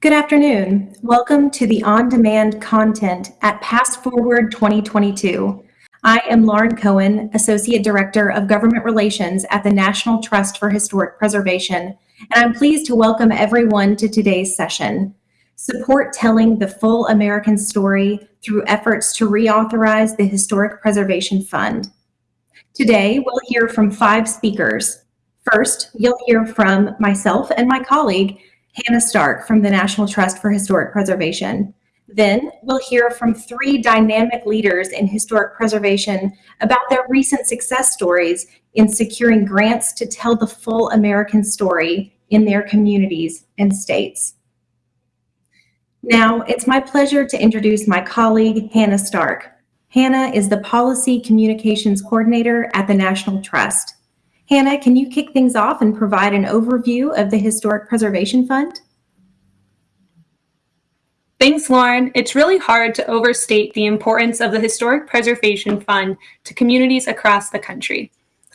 Good afternoon. Welcome to the on-demand content at PastForward 2022. I am Lauren Cohen, Associate Director of Government Relations at the National Trust for Historic Preservation, and I'm pleased to welcome everyone to today's session. Support telling the full American story through efforts to reauthorize the Historic Preservation Fund. Today, we'll hear from five speakers. First, you'll hear from myself and my colleague, Hannah Stark from the National Trust for Historic Preservation. Then we'll hear from three dynamic leaders in historic preservation about their recent success stories in securing grants to tell the full American story in their communities and states. Now, it's my pleasure to introduce my colleague, Hannah Stark. Hannah is the Policy Communications Coordinator at the National Trust. Hannah, can you kick things off and provide an overview of the Historic Preservation Fund? Thanks, Lauren. It's really hard to overstate the importance of the Historic Preservation Fund to communities across the country.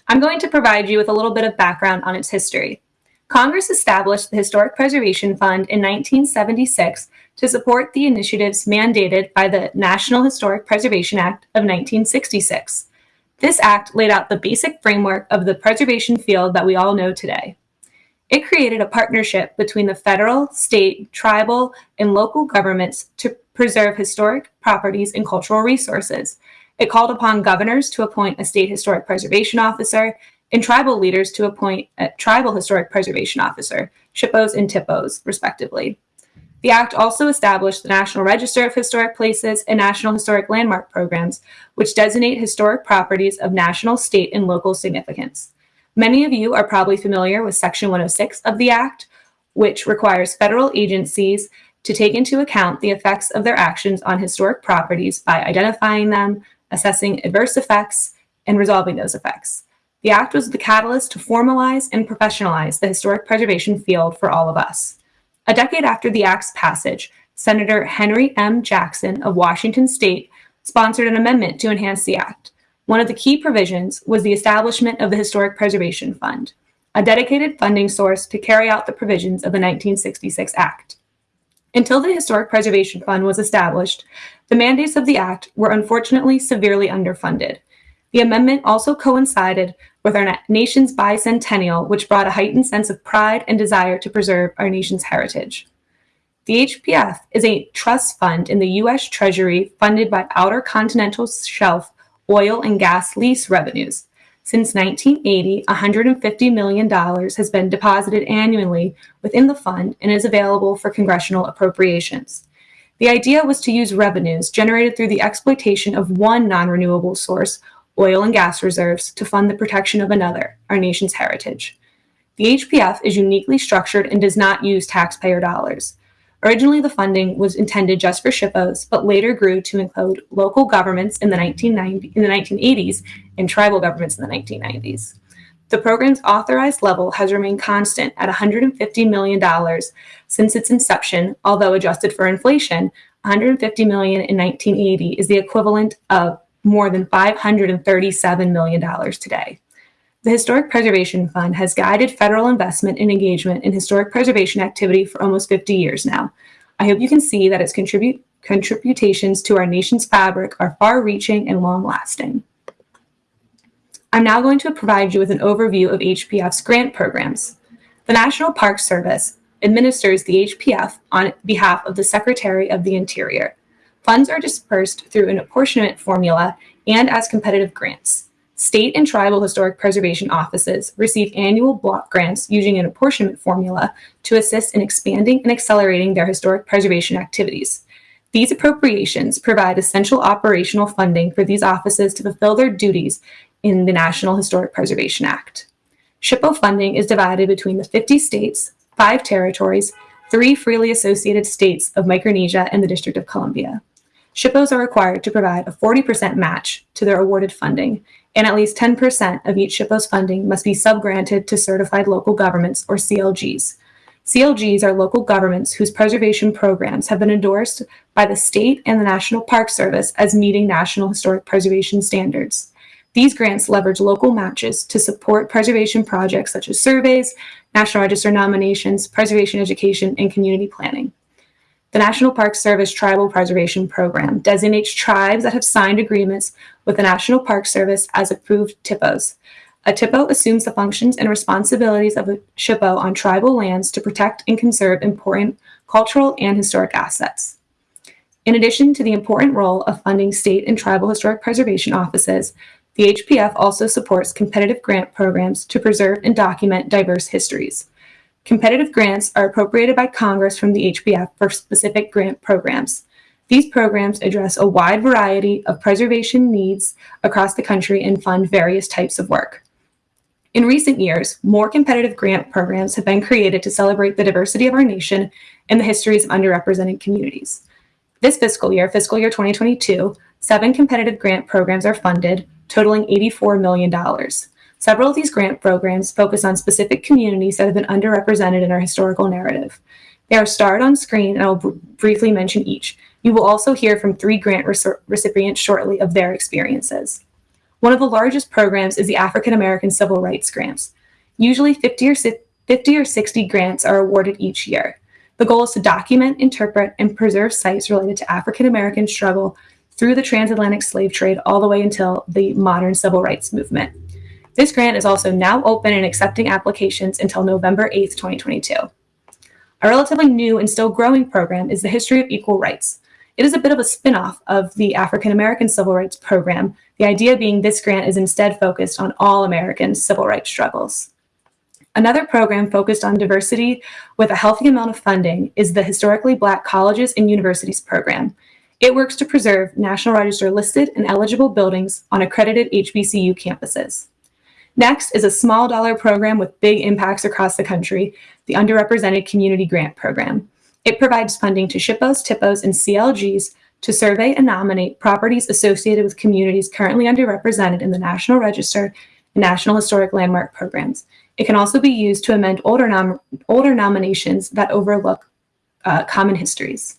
I'm going to provide you with a little bit of background on its history. Congress established the Historic Preservation Fund in 1976 to support the initiatives mandated by the National Historic Preservation Act of 1966. This act laid out the basic framework of the preservation field that we all know today. It created a partnership between the federal, state, tribal, and local governments to preserve historic properties and cultural resources. It called upon governors to appoint a state historic preservation officer and tribal leaders to appoint a tribal historic preservation officer, SHPOs and THPOs, respectively. The Act also established the National Register of Historic Places and National Historic Landmark programs, which designate historic properties of national, state, and local significance. Many of you are probably familiar with Section 106 of the Act, which requires federal agencies to take into account the effects of their actions on historic properties by identifying them, assessing adverse effects, and resolving those effects. The Act was the catalyst to formalize and professionalize the historic preservation field for all of us. A decade after the Act's passage, Senator Henry M. Jackson of Washington state sponsored an amendment to enhance the Act. One of the key provisions was the establishment of the Historic Preservation Fund, a dedicated funding source to carry out the provisions of the 1966 Act. Until the Historic Preservation Fund was established, the mandates of the Act were unfortunately severely underfunded. The amendment also coincided with our nation's bicentennial, which brought a heightened sense of pride and desire to preserve our nation's heritage. The HPF is a trust fund in the U.S. Treasury funded by Outer Continental Shelf oil and gas lease revenues. Since 1980, $150 million has been deposited annually within the fund and is available for congressional appropriations. The idea was to use revenues generated through the exploitation of one non-renewable source oil and gas reserves to fund the protection of another, our nation's heritage. The HPF is uniquely structured and does not use taxpayer dollars. Originally, the funding was intended just for SHPOs, but later grew to include local governments in the, 1990, in the 1980s and tribal governments in the 1990s. The program's authorized level has remained constant at $150 million since its inception, although adjusted for inflation, 150 million in 1980 is the equivalent of more than $537 million today. The Historic Preservation Fund has guided federal investment and engagement in historic preservation activity for almost 50 years now. I hope you can see that its contribute, contributions to our nation's fabric are far-reaching and long-lasting. I'm now going to provide you with an overview of HPF's grant programs. The National Park Service administers the HPF on behalf of the Secretary of the Interior. Funds are dispersed through an apportionment formula and as competitive grants. State and tribal historic preservation offices receive annual block grants using an apportionment formula to assist in expanding and accelerating their historic preservation activities. These appropriations provide essential operational funding for these offices to fulfill their duties in the National Historic Preservation Act. SHPO funding is divided between the 50 states, five territories, three freely associated states of Micronesia and the District of Columbia. SHPOs are required to provide a 40% match to their awarded funding, and at least 10% of each SHPO's funding must be subgranted to certified local governments or CLGs. CLGs are local governments whose preservation programs have been endorsed by the state and the National Park Service as meeting National Historic Preservation standards. These grants leverage local matches to support preservation projects such as surveys, National Register nominations, preservation education, and community planning. The National Park Service Tribal Preservation Program designates tribes that have signed agreements with the National Park Service as approved THPOs. A THPO assumes the functions and responsibilities of a SHPO on tribal lands to protect and conserve important cultural and historic assets. In addition to the important role of funding state and tribal historic preservation offices, the HPF also supports competitive grant programs to preserve and document diverse histories. Competitive grants are appropriated by Congress from the HPF for specific grant programs. These programs address a wide variety of preservation needs across the country and fund various types of work. In recent years, more competitive grant programs have been created to celebrate the diversity of our nation and the histories of underrepresented communities. This fiscal year, fiscal year 2022, seven competitive grant programs are funded, totaling $84 million. Several of these grant programs focus on specific communities that have been underrepresented in our historical narrative. They are starred on screen, and I will br briefly mention each. You will also hear from three grant recipients shortly of their experiences. One of the largest programs is the African American Civil Rights Grants. Usually 50 or, 50 or 60 grants are awarded each year. The goal is to document, interpret, and preserve sites related to African American struggle through the transatlantic slave trade all the way until the modern civil rights movement. This grant is also now open and accepting applications until November 8th, 2022. A relatively new and still growing program is the History of Equal Rights. It is a bit of a spin-off of the African American Civil Rights Program, the idea being this grant is instead focused on all American civil rights struggles. Another program focused on diversity with a healthy amount of funding is the Historically Black Colleges and Universities Program. It works to preserve National Register listed and eligible buildings on accredited HBCU campuses. Next is a small dollar program with big impacts across the country, the Underrepresented Community Grant Program. It provides funding to SHPOs, THPOs, and CLGs to survey and nominate properties associated with communities currently underrepresented in the National Register and National Historic Landmark programs. It can also be used to amend older, nom older nominations that overlook uh, common histories.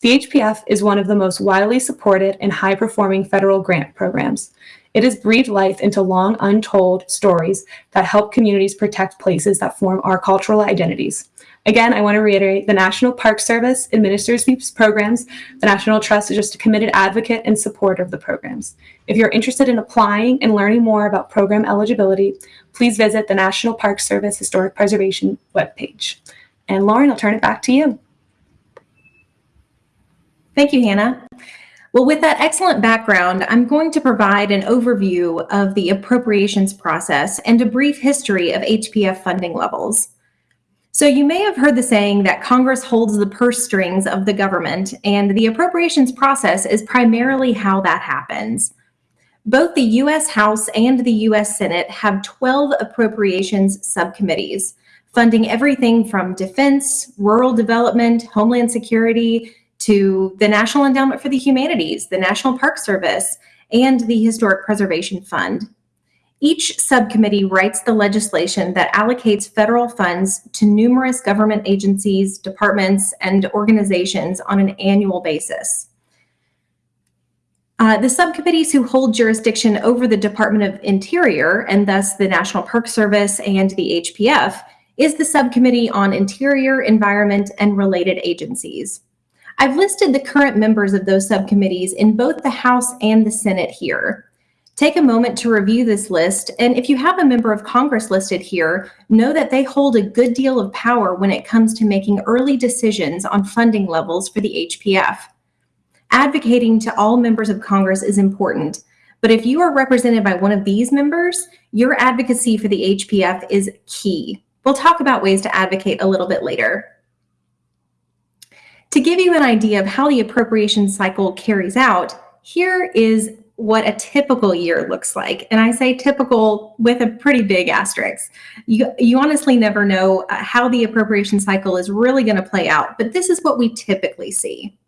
The HPF is one of the most widely supported and high-performing federal grant programs. It has breathed life into long untold stories that help communities protect places that form our cultural identities. Again, I want to reiterate the National Park Service administers these programs. The National Trust is just a committed advocate and supporter of the programs. If you're interested in applying and learning more about program eligibility, please visit the National Park Service Historic Preservation webpage. And Lauren, I'll turn it back to you. Thank you, Hannah. Well, with that excellent background, I'm going to provide an overview of the appropriations process and a brief history of HPF funding levels. So you may have heard the saying that Congress holds the purse strings of the government, and the appropriations process is primarily how that happens. Both the U.S. House and the U.S. Senate have 12 appropriations subcommittees, funding everything from defense, rural development, homeland security, to the National Endowment for the Humanities, the National Park Service, and the Historic Preservation Fund. Each subcommittee writes the legislation that allocates federal funds to numerous government agencies, departments, and organizations on an annual basis. Uh, the subcommittees who hold jurisdiction over the Department of Interior, and thus the National Park Service and the HPF, is the Subcommittee on Interior, Environment, and Related Agencies. I've listed the current members of those subcommittees in both the House and the Senate here. Take a moment to review this list, and if you have a member of Congress listed here, know that they hold a good deal of power when it comes to making early decisions on funding levels for the HPF. Advocating to all members of Congress is important, but if you are represented by one of these members, your advocacy for the HPF is key. We'll talk about ways to advocate a little bit later. To give you an idea of how the appropriation cycle carries out, here is what a typical year looks like. And I say typical with a pretty big asterisk. You, you honestly never know uh, how the appropriation cycle is really going to play out, but this is what we typically see.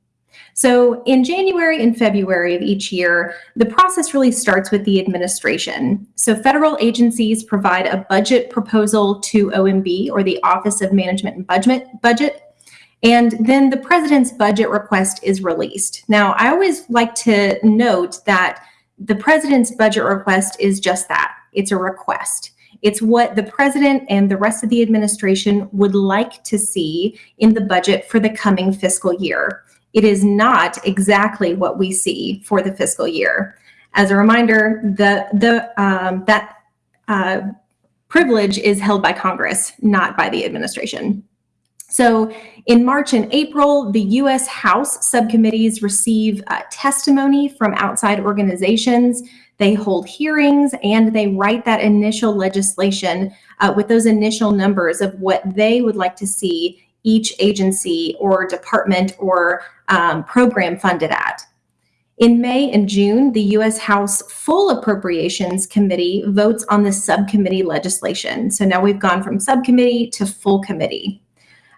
So in January and February of each year, the process really starts with the administration. So federal agencies provide a budget proposal to OMB or the Office of Management and Budget, budget and then the president's budget request is released. Now, I always like to note that the president's budget request is just that. It's a request. It's what the president and the rest of the administration would like to see in the budget for the coming fiscal year. It is not exactly what we see for the fiscal year. As a reminder, the, the, um, that uh, privilege is held by Congress, not by the administration. So in March and April, the U.S. House subcommittees receive uh, testimony from outside organizations. They hold hearings and they write that initial legislation uh, with those initial numbers of what they would like to see each agency or department or um, program funded at. In May and June, the U.S. House Full Appropriations Committee votes on the subcommittee legislation. So now we've gone from subcommittee to full committee.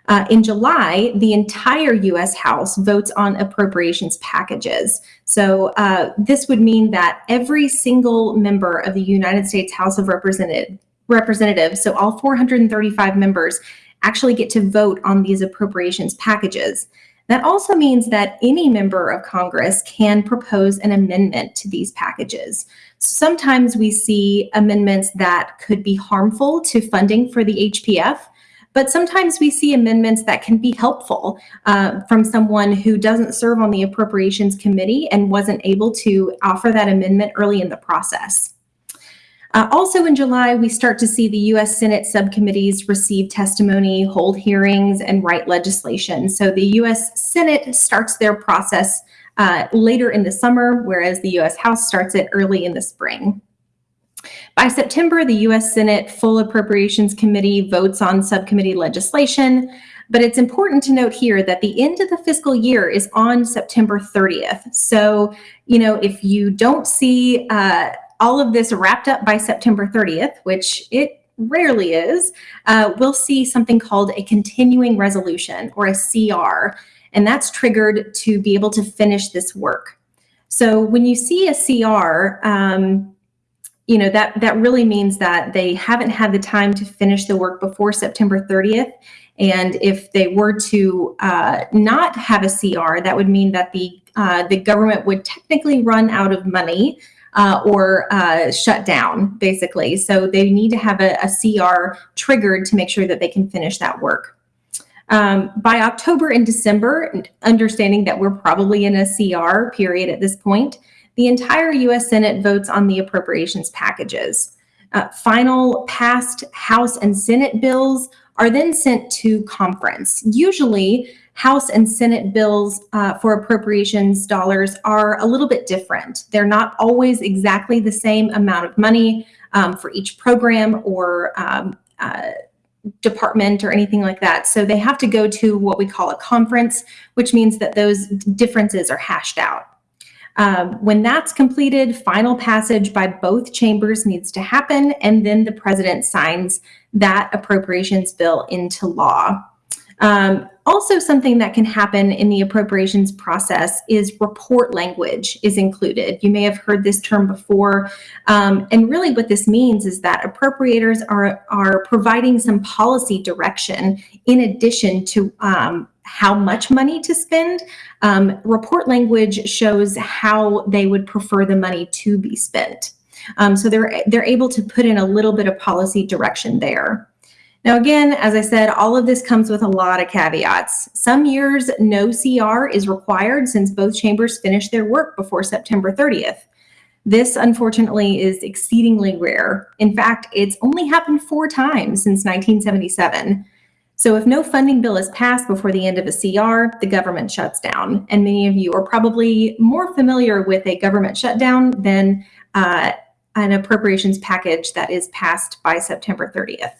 Uh, in July, the entire U.S. House votes on appropriations packages. So uh, this would mean that every single member of the United States House of Representative, Representatives, so all 435 members, actually get to vote on these appropriations packages. That also means that any member of Congress can propose an amendment to these packages. Sometimes we see amendments that could be harmful to funding for the HPF, but sometimes we see amendments that can be helpful uh, from someone who doesn't serve on the Appropriations Committee and wasn't able to offer that amendment early in the process. Uh, also in July, we start to see the U.S. Senate subcommittees receive testimony, hold hearings, and write legislation. So the U.S. Senate starts their process uh, later in the summer, whereas the U.S. House starts it early in the spring. By September, the U.S. Senate Full Appropriations Committee votes on subcommittee legislation, but it's important to note here that the end of the fiscal year is on September 30th. So, you know, if you don't see uh, all of this wrapped up by September 30th, which it rarely is, uh, we'll see something called a continuing resolution or a CR, and that's triggered to be able to finish this work. So when you see a CR, um, you know, that, that really means that they haven't had the time to finish the work before September 30th. And if they were to uh, not have a CR, that would mean that the, uh, the government would technically run out of money uh, or uh, shut down, basically. So they need to have a, a, CR triggered to make sure that they can finish that work. Um, by October and December, understanding that we're probably in a CR period at this point, the entire U.S. Senate votes on the appropriations packages. Uh, final passed House and Senate bills are then sent to conference. Usually, House and Senate bills uh, for appropriations dollars are a little bit different. They're not always exactly the same amount of money um, for each program or um, uh, department or anything like that. So they have to go to what we call a conference, which means that those differences are hashed out. Um, when that's completed, final passage by both chambers needs to happen, and then the president signs that appropriations bill into law. Um, also, something that can happen in the appropriations process is report language is included. You may have heard this term before. Um, and really what this means is that appropriators are, are providing some policy direction in addition to um, how much money to spend. Um, report language shows how they would prefer the money to be spent. Um, so they're, they're able to put in a little bit of policy direction there. Now, again, as I said, all of this comes with a lot of caveats. Some years, no CR is required since both chambers finish their work before September 30th. This, unfortunately, is exceedingly rare. In fact, it's only happened four times since 1977. So if no funding bill is passed before the end of a CR, the government shuts down. And many of you are probably more familiar with a government shutdown than uh, an appropriations package that is passed by September 30th.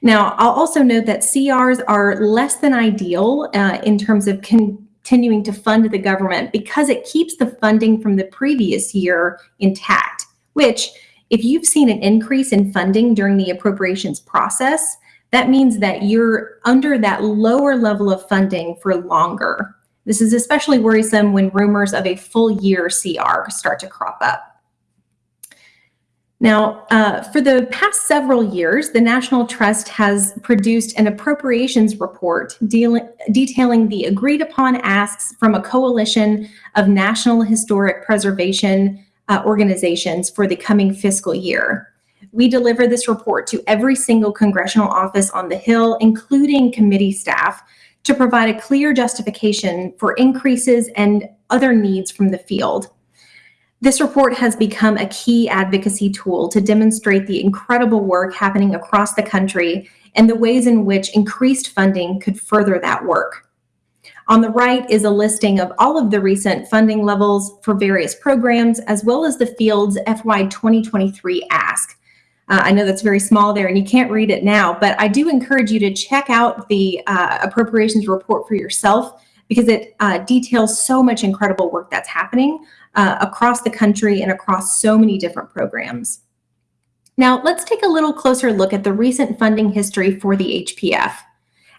Now, I'll also note that CRs are less than ideal uh, in terms of continuing to fund the government because it keeps the funding from the previous year intact, which if you've seen an increase in funding during the appropriations process, that means that you're under that lower level of funding for longer. This is especially worrisome when rumors of a full year CR start to crop up. Now, uh, for the past several years, the National Trust has produced an appropriations report detailing the agreed upon asks from a coalition of National Historic Preservation uh, organizations for the coming fiscal year. We deliver this report to every single congressional office on the Hill, including committee staff, to provide a clear justification for increases and other needs from the field. This report has become a key advocacy tool to demonstrate the incredible work happening across the country and the ways in which increased funding could further that work. On the right is a listing of all of the recent funding levels for various programs, as well as the field's FY 2023 ask. Uh, I know that's very small there and you can't read it now, but I do encourage you to check out the uh, appropriations report for yourself because it uh, details so much incredible work that's happening uh, across the country and across so many different programs. Now, let's take a little closer look at the recent funding history for the HPF.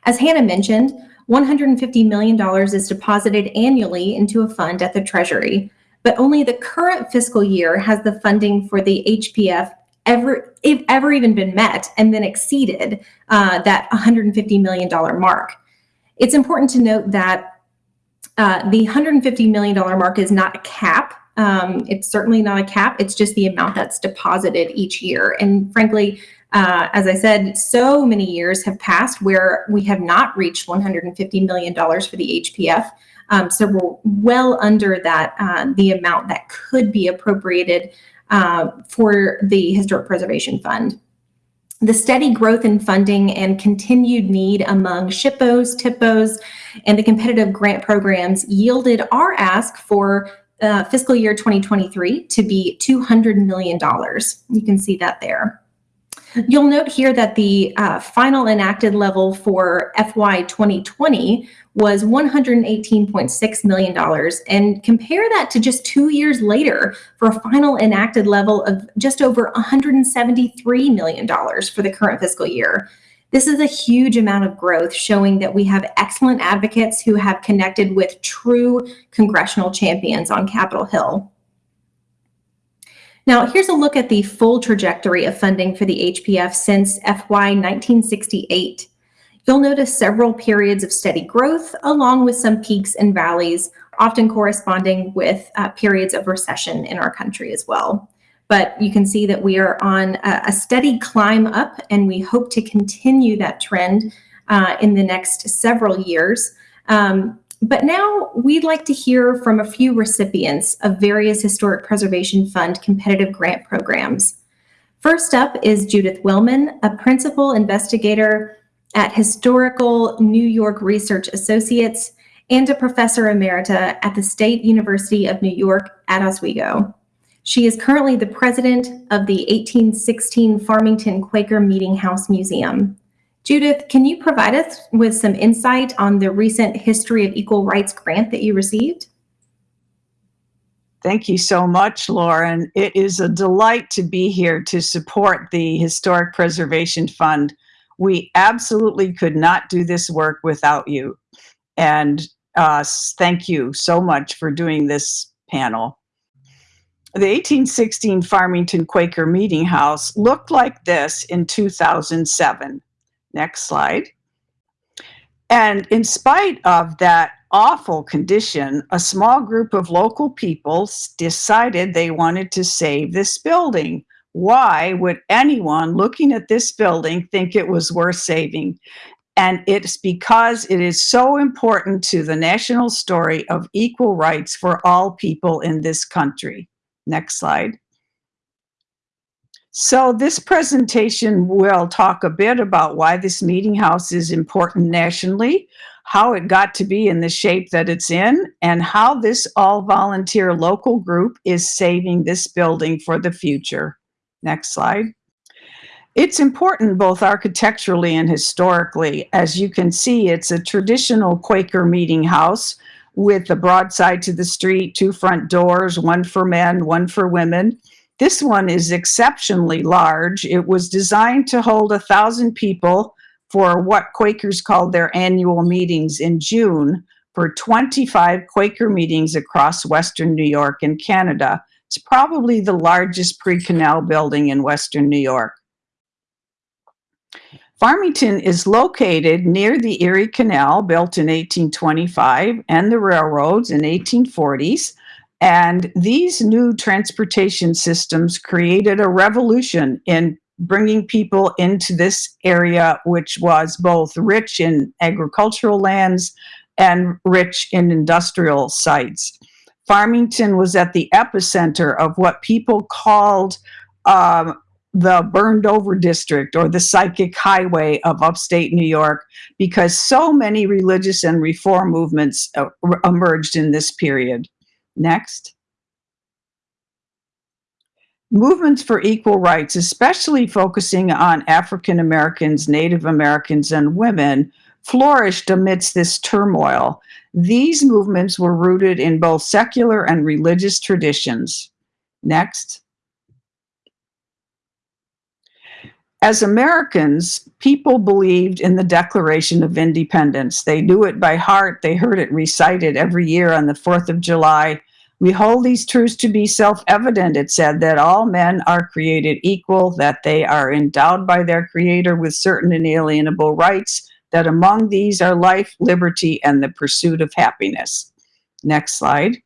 As Hannah mentioned, $150 million is deposited annually into a fund at the Treasury, but only the current fiscal year has the funding for the HPF ever, if ever even been met and then exceeded uh, that $150 million mark. It's important to note that uh, the $150 million mark is not a cap. Um, it's certainly not a cap. It's just the amount that's deposited each year. And frankly, uh, as I said, so many years have passed where we have not reached $150 million for the HPF. Um, so we're well under that, uh, the amount that could be appropriated uh, for the Historic Preservation Fund. The steady growth in funding and continued need among SHPOs, THPOs, and the competitive grant programs yielded our ask for uh, fiscal year 2023 to be $200 million. You can see that there. You'll note here that the uh, final enacted level for FY 2020 was $118.6 million and compare that to just two years later for a final enacted level of just over $173 million for the current fiscal year. This is a huge amount of growth showing that we have excellent advocates who have connected with true congressional champions on Capitol Hill. Now, here's a look at the full trajectory of funding for the HPF since FY 1968. You'll notice several periods of steady growth along with some peaks and valleys, often corresponding with uh, periods of recession in our country as well. But you can see that we are on a, a steady climb up and we hope to continue that trend uh, in the next several years. Um, but now we'd like to hear from a few recipients of various Historic Preservation Fund competitive grant programs. First up is Judith Wellman, a principal investigator at Historical New York Research Associates and a professor emerita at the State University of New York at Oswego. She is currently the president of the 1816 Farmington Quaker Meeting House Museum. Judith, can you provide us with some insight on the recent History of Equal Rights grant that you received? Thank you so much, Lauren. It is a delight to be here to support the Historic Preservation Fund. We absolutely could not do this work without you. And uh, thank you so much for doing this panel. The 1816 Farmington Quaker Meeting House looked like this in 2007. Next slide. And in spite of that awful condition, a small group of local people decided they wanted to save this building. Why would anyone looking at this building think it was worth saving? And it's because it is so important to the national story of equal rights for all people in this country. Next slide. So this presentation will talk a bit about why this meeting house is important nationally, how it got to be in the shape that it's in, and how this all-volunteer local group is saving this building for the future. Next slide. It's important both architecturally and historically. As you can see, it's a traditional Quaker meeting house with a broadside to the street, two front doors, one for men, one for women. This one is exceptionally large. It was designed to hold a thousand people for what Quakers called their annual meetings in June for 25 Quaker meetings across Western New York and Canada. It's probably the largest pre-canal building in Western New York. Farmington is located near the Erie Canal, built in 1825, and the railroads in 1840s. And these new transportation systems created a revolution in bringing people into this area, which was both rich in agricultural lands and rich in industrial sites. Farmington was at the epicenter of what people called um, the burned over district or the psychic highway of upstate New York because so many religious and reform movements uh, emerged in this period. Next. Movements for equal rights, especially focusing on African Americans, Native Americans, and women, flourished amidst this turmoil. These movements were rooted in both secular and religious traditions. Next. As Americans, people believed in the Declaration of Independence. They knew it by heart. They heard it recited every year on the 4th of July. We hold these truths to be self-evident, it said, that all men are created equal, that they are endowed by their creator with certain inalienable rights, that among these are life, liberty, and the pursuit of happiness. Next slide.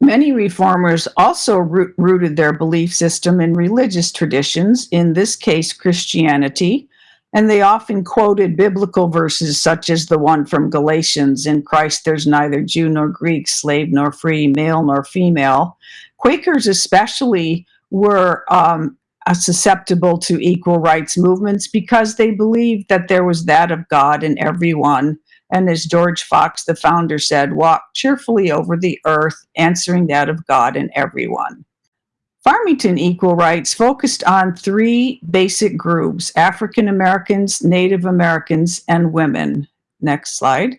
Many reformers also rooted their belief system in religious traditions, in this case, Christianity, and they often quoted biblical verses such as the one from Galatians, in Christ there's neither Jew nor Greek, slave nor free, male nor female. Quakers especially were um, uh, susceptible to equal rights movements because they believed that there was that of God in everyone and as George Fox, the founder, said, walk cheerfully over the earth, answering that of God and everyone. Farmington Equal Rights focused on three basic groups, African Americans, Native Americans, and women. Next slide.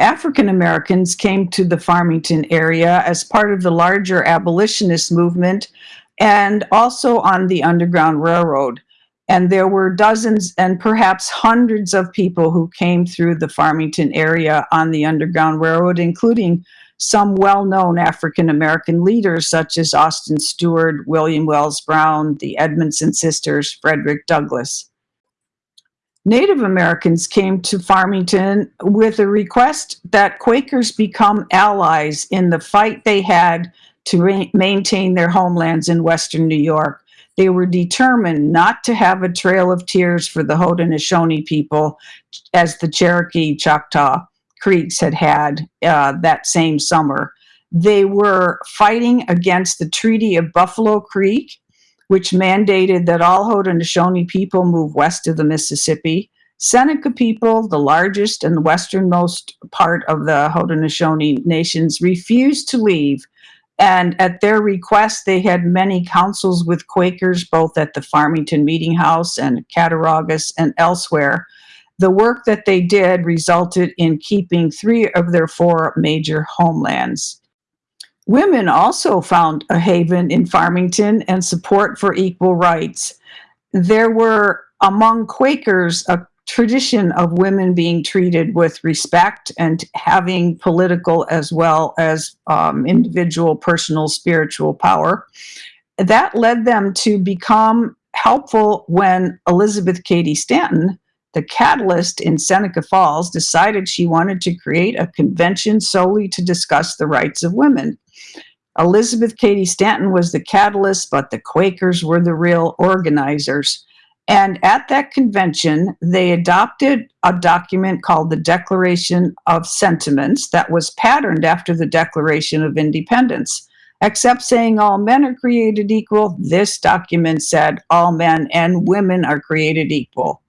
African Americans came to the Farmington area as part of the larger abolitionist movement and also on the Underground Railroad. And there were dozens and perhaps hundreds of people who came through the Farmington area on the Underground Railroad, including some well-known African-American leaders such as Austin Steward, William Wells Brown, the Edmondson sisters, Frederick Douglass. Native Americans came to Farmington with a request that Quakers become allies in the fight they had to maintain their homelands in Western New York. They were determined not to have a trail of tears for the Haudenosaunee people as the Cherokee Choctaw Creeks had had uh, that same summer. They were fighting against the Treaty of Buffalo Creek, which mandated that all Haudenosaunee people move west of the Mississippi. Seneca people, the largest and westernmost part of the Haudenosaunee nations, refused to leave and at their request, they had many councils with Quakers, both at the Farmington Meeting House and Cattaraugus and elsewhere. The work that they did resulted in keeping three of their four major homelands. Women also found a haven in Farmington and support for equal rights. There were among Quakers a tradition of women being treated with respect and having political as well as um, individual, personal, spiritual power. That led them to become helpful when Elizabeth Cady Stanton, the catalyst in Seneca Falls, decided she wanted to create a convention solely to discuss the rights of women. Elizabeth Cady Stanton was the catalyst, but the Quakers were the real organizers. And at that convention, they adopted a document called the Declaration of Sentiments that was patterned after the Declaration of Independence. Except saying all men are created equal, this document said all men and women are created equal.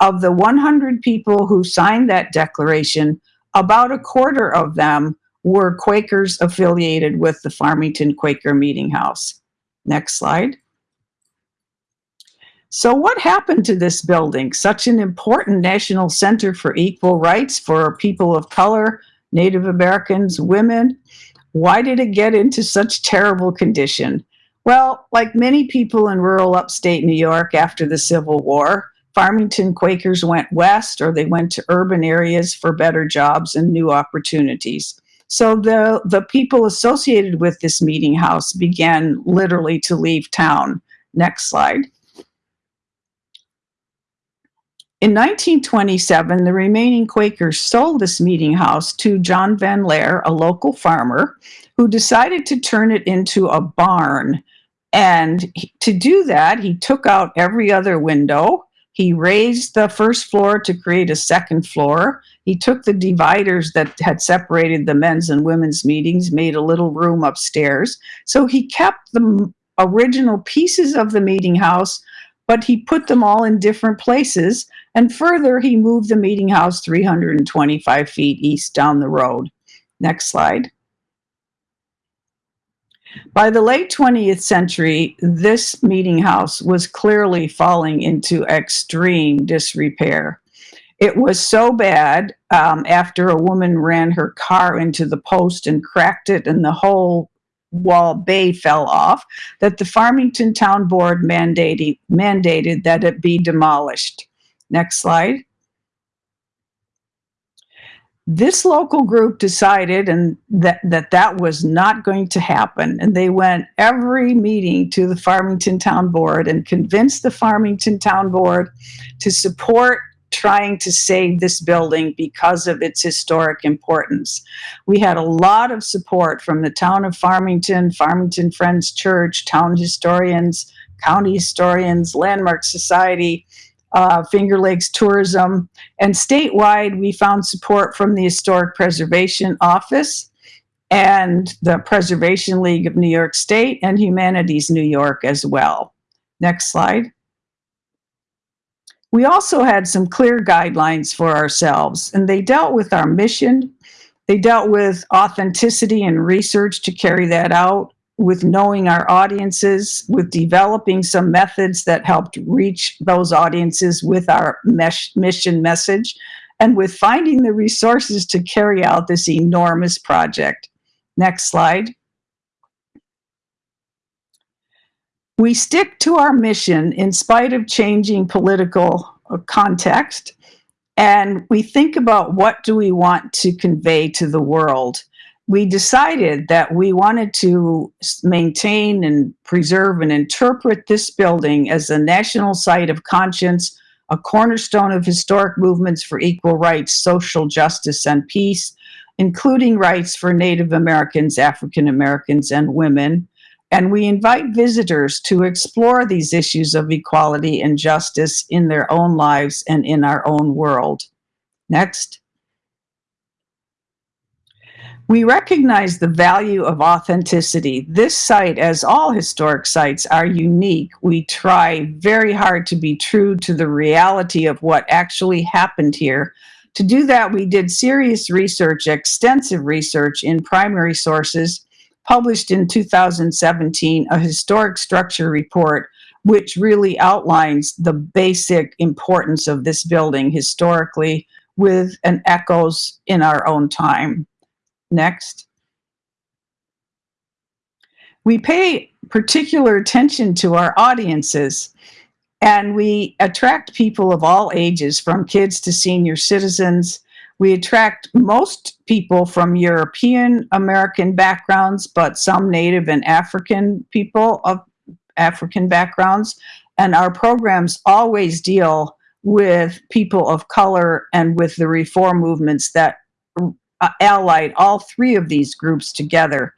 Of the 100 people who signed that declaration, about a quarter of them were Quakers affiliated with the Farmington Quaker Meeting House. Next slide. So what happened to this building? Such an important national center for equal rights for people of color, Native Americans, women. Why did it get into such terrible condition? Well, like many people in rural upstate New York after the Civil War, Farmington Quakers went west or they went to urban areas for better jobs and new opportunities. So the, the people associated with this meeting house began literally to leave town. Next slide. In 1927, the remaining Quakers sold this meeting house to John Van Laer, a local farmer, who decided to turn it into a barn. And to do that, he took out every other window. He raised the first floor to create a second floor. He took the dividers that had separated the men's and women's meetings, made a little room upstairs. So he kept the original pieces of the meeting house, but he put them all in different places. And further, he moved the meeting house 325 feet east down the road. Next slide. By the late 20th century, this meeting house was clearly falling into extreme disrepair. It was so bad um, after a woman ran her car into the post and cracked it, and the whole wall bay fell off, that the Farmington Town Board mandated, mandated that it be demolished. Next slide. This local group decided and that, that that was not going to happen. And they went every meeting to the Farmington Town Board and convinced the Farmington Town Board to support trying to save this building because of its historic importance. We had a lot of support from the town of Farmington, Farmington Friends Church, town historians, county historians, Landmark Society, uh, Finger Lakes Tourism, and statewide, we found support from the Historic Preservation Office and the Preservation League of New York State and Humanities New York as well. Next slide. We also had some clear guidelines for ourselves, and they dealt with our mission. They dealt with authenticity and research to carry that out, with knowing our audiences, with developing some methods that helped reach those audiences with our mesh, mission message, and with finding the resources to carry out this enormous project. Next slide. We stick to our mission in spite of changing political context, and we think about what do we want to convey to the world we decided that we wanted to maintain and preserve and interpret this building as a national site of conscience, a cornerstone of historic movements for equal rights, social justice, and peace, including rights for Native Americans, African Americans, and women. And we invite visitors to explore these issues of equality and justice in their own lives and in our own world. Next. We recognize the value of authenticity. This site, as all historic sites, are unique. We try very hard to be true to the reality of what actually happened here. To do that, we did serious research, extensive research in primary sources, published in 2017 a historic structure report, which really outlines the basic importance of this building historically with an echoes in our own time. Next. We pay particular attention to our audiences and we attract people of all ages, from kids to senior citizens. We attract most people from European American backgrounds, but some Native and African people of African backgrounds. And our programs always deal with people of color and with the reform movements that uh, allied all three of these groups together.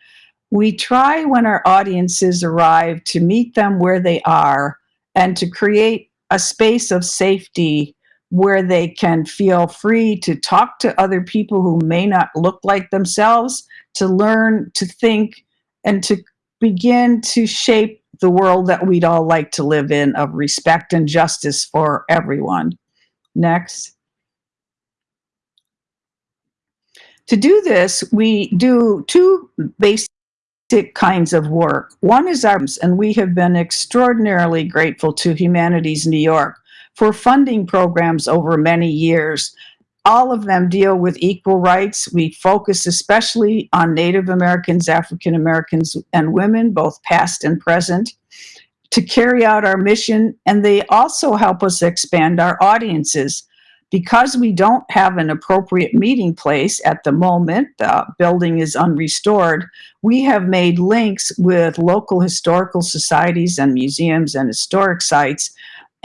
We try when our audiences arrive to meet them where they are and to create a space of safety where they can feel free to talk to other people who may not look like themselves, to learn to think, and to begin to shape the world that we'd all like to live in of respect and justice for everyone. Next. To do this, we do two basic kinds of work. One is ours, and we have been extraordinarily grateful to Humanities New York for funding programs over many years. All of them deal with equal rights. We focus especially on Native Americans, African Americans, and women, both past and present, to carry out our mission. And they also help us expand our audiences. Because we don't have an appropriate meeting place at the moment, the building is unrestored, we have made links with local historical societies and museums and historic sites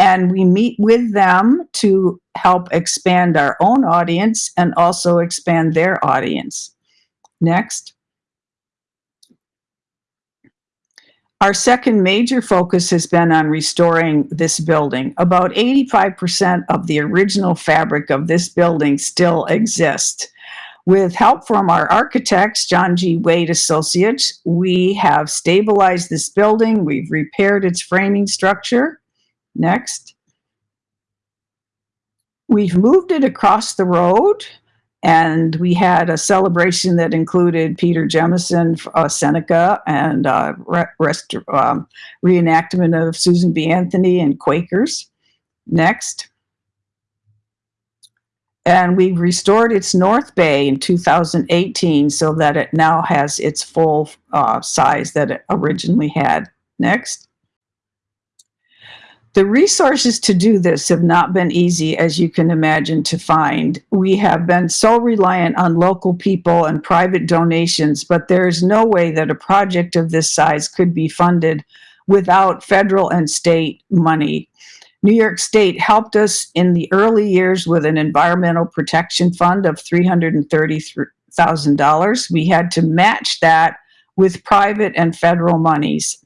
and we meet with them to help expand our own audience and also expand their audience. Next. Our second major focus has been on restoring this building. About 85% of the original fabric of this building still exists. With help from our architects, John G. Waite Associates, we have stabilized this building. We've repaired its framing structure. Next. We've moved it across the road and we had a celebration that included Peter Jemison, uh, Seneca, and uh, re rest, um, reenactment of Susan B. Anthony and Quakers. Next. And we restored its north bay in 2018 so that it now has its full uh, size that it originally had. Next. The resources to do this have not been easy, as you can imagine, to find. We have been so reliant on local people and private donations, but there is no way that a project of this size could be funded without federal and state money. New York State helped us in the early years with an environmental protection fund of $330,000. We had to match that with private and federal monies.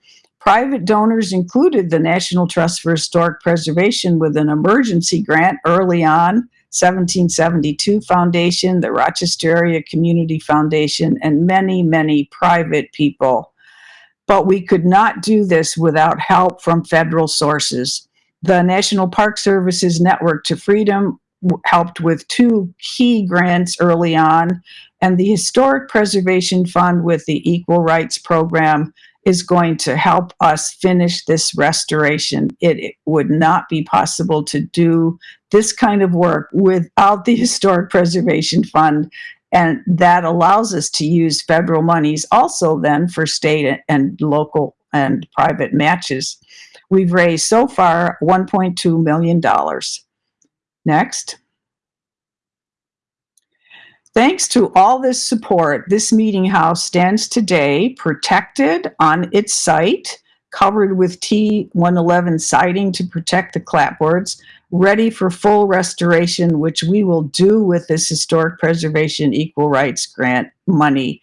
Private donors included the National Trust for Historic Preservation with an emergency grant early on, 1772 Foundation, the Rochester Area Community Foundation, and many, many private people. But we could not do this without help from federal sources. The National Park Service's Network to Freedom helped with two key grants early on, and the Historic Preservation Fund with the Equal Rights Program is going to help us finish this restoration. It, it, would not be possible to do this kind of work without the Historic Preservation Fund. And that allows us to use federal monies also then for state and local and private matches. We've raised so far $1.2 million. Next. Thanks to all this support, this meeting house stands today protected on its site, covered with T111 siding to protect the clapboards, ready for full restoration, which we will do with this Historic Preservation Equal Rights Grant money.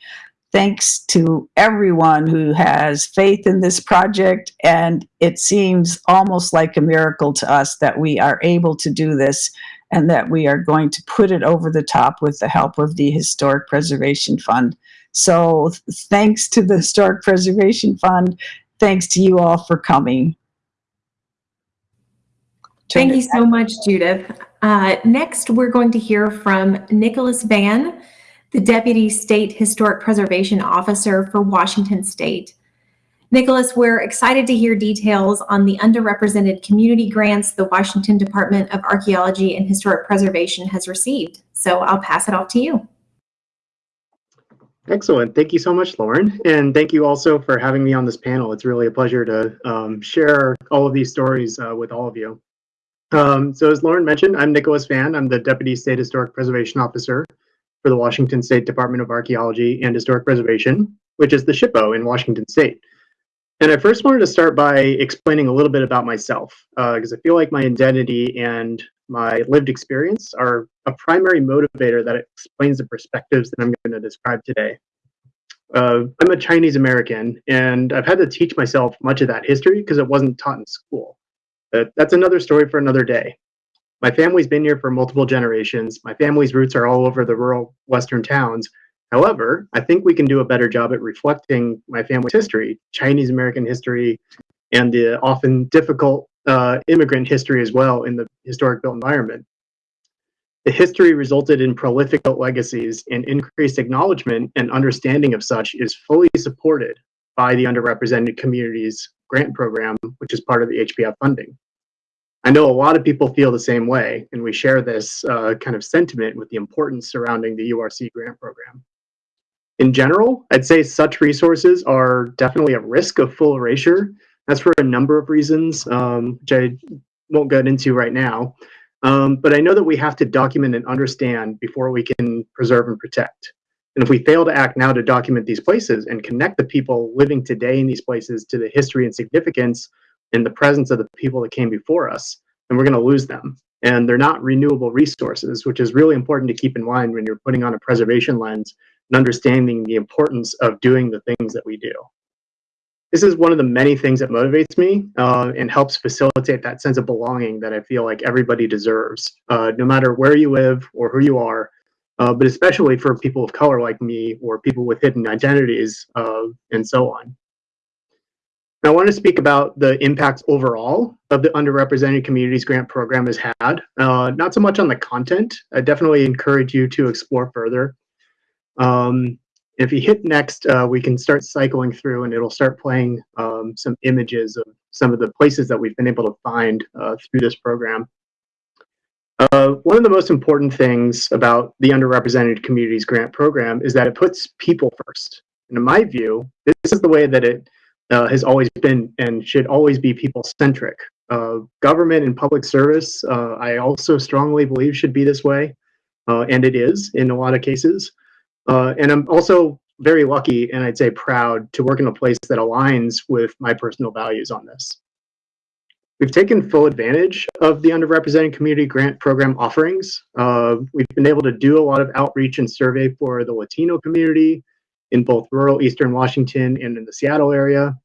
Thanks to everyone who has faith in this project, and it seems almost like a miracle to us that we are able to do this and that we are going to put it over the top with the help of the Historic Preservation Fund. So thanks to the Historic Preservation Fund. Thanks to you all for coming. Turn Thank you so much, Judith. Uh, next, we're going to hear from Nicholas Vann, the Deputy State Historic Preservation Officer for Washington State. Nicholas, we're excited to hear details on the underrepresented community grants the Washington Department of Archaeology and Historic Preservation has received. So I'll pass it off to you. Excellent. Thank you so much, Lauren. And thank you also for having me on this panel. It's really a pleasure to um, share all of these stories uh, with all of you. Um, so as Lauren mentioned, I'm Nicholas Vann. I'm the Deputy State Historic Preservation Officer for the Washington State Department of Archaeology and Historic Preservation, which is the SHPO in Washington State. And I first wanted to start by explaining a little bit about myself, because uh, I feel like my identity and my lived experience are a primary motivator that explains the perspectives that I'm going to describe today. Uh, I'm a Chinese American, and I've had to teach myself much of that history because it wasn't taught in school. But that's another story for another day. My family's been here for multiple generations. My family's roots are all over the rural western towns, However, I think we can do a better job at reflecting my family's history, Chinese American history, and the often difficult uh, immigrant history as well in the historic built environment. The history resulted in prolific legacies and increased acknowledgement and understanding of such is fully supported by the underrepresented communities grant program, which is part of the HPF funding. I know a lot of people feel the same way, and we share this uh, kind of sentiment with the importance surrounding the URC grant program. In general, I'd say such resources are definitely at risk of full erasure. That's for a number of reasons, um, which I won't get into right now. Um, but I know that we have to document and understand before we can preserve and protect. And if we fail to act now to document these places and connect the people living today in these places to the history and significance, in the presence of the people that came before us, then we're going to lose them. And they're not renewable resources, which is really important to keep in mind when you're putting on a preservation lens and understanding the importance of doing the things that we do. This is one of the many things that motivates me uh, and helps facilitate that sense of belonging that I feel like everybody deserves, uh, no matter where you live or who you are, uh, but especially for people of color like me or people with hidden identities uh, and so on. I want to speak about the impacts overall of the Underrepresented Communities Grant Program has had. Uh, not so much on the content. I definitely encourage you to explore further. Um, if you hit next, uh, we can start cycling through and it'll start playing um, some images of some of the places that we've been able to find uh, through this program. Uh, one of the most important things about the Underrepresented Communities Grant Program is that it puts people first. And in my view, this is the way that it uh, has always been and should always be people-centric. Uh, government and public service, uh, I also strongly believe should be this way, uh, and it is in a lot of cases. Uh, and I'm also very lucky and I'd say proud to work in a place that aligns with my personal values on this. We've taken full advantage of the underrepresented community grant program offerings. Uh, we've been able to do a lot of outreach and survey for the Latino community in both rural Eastern Washington and in the Seattle area.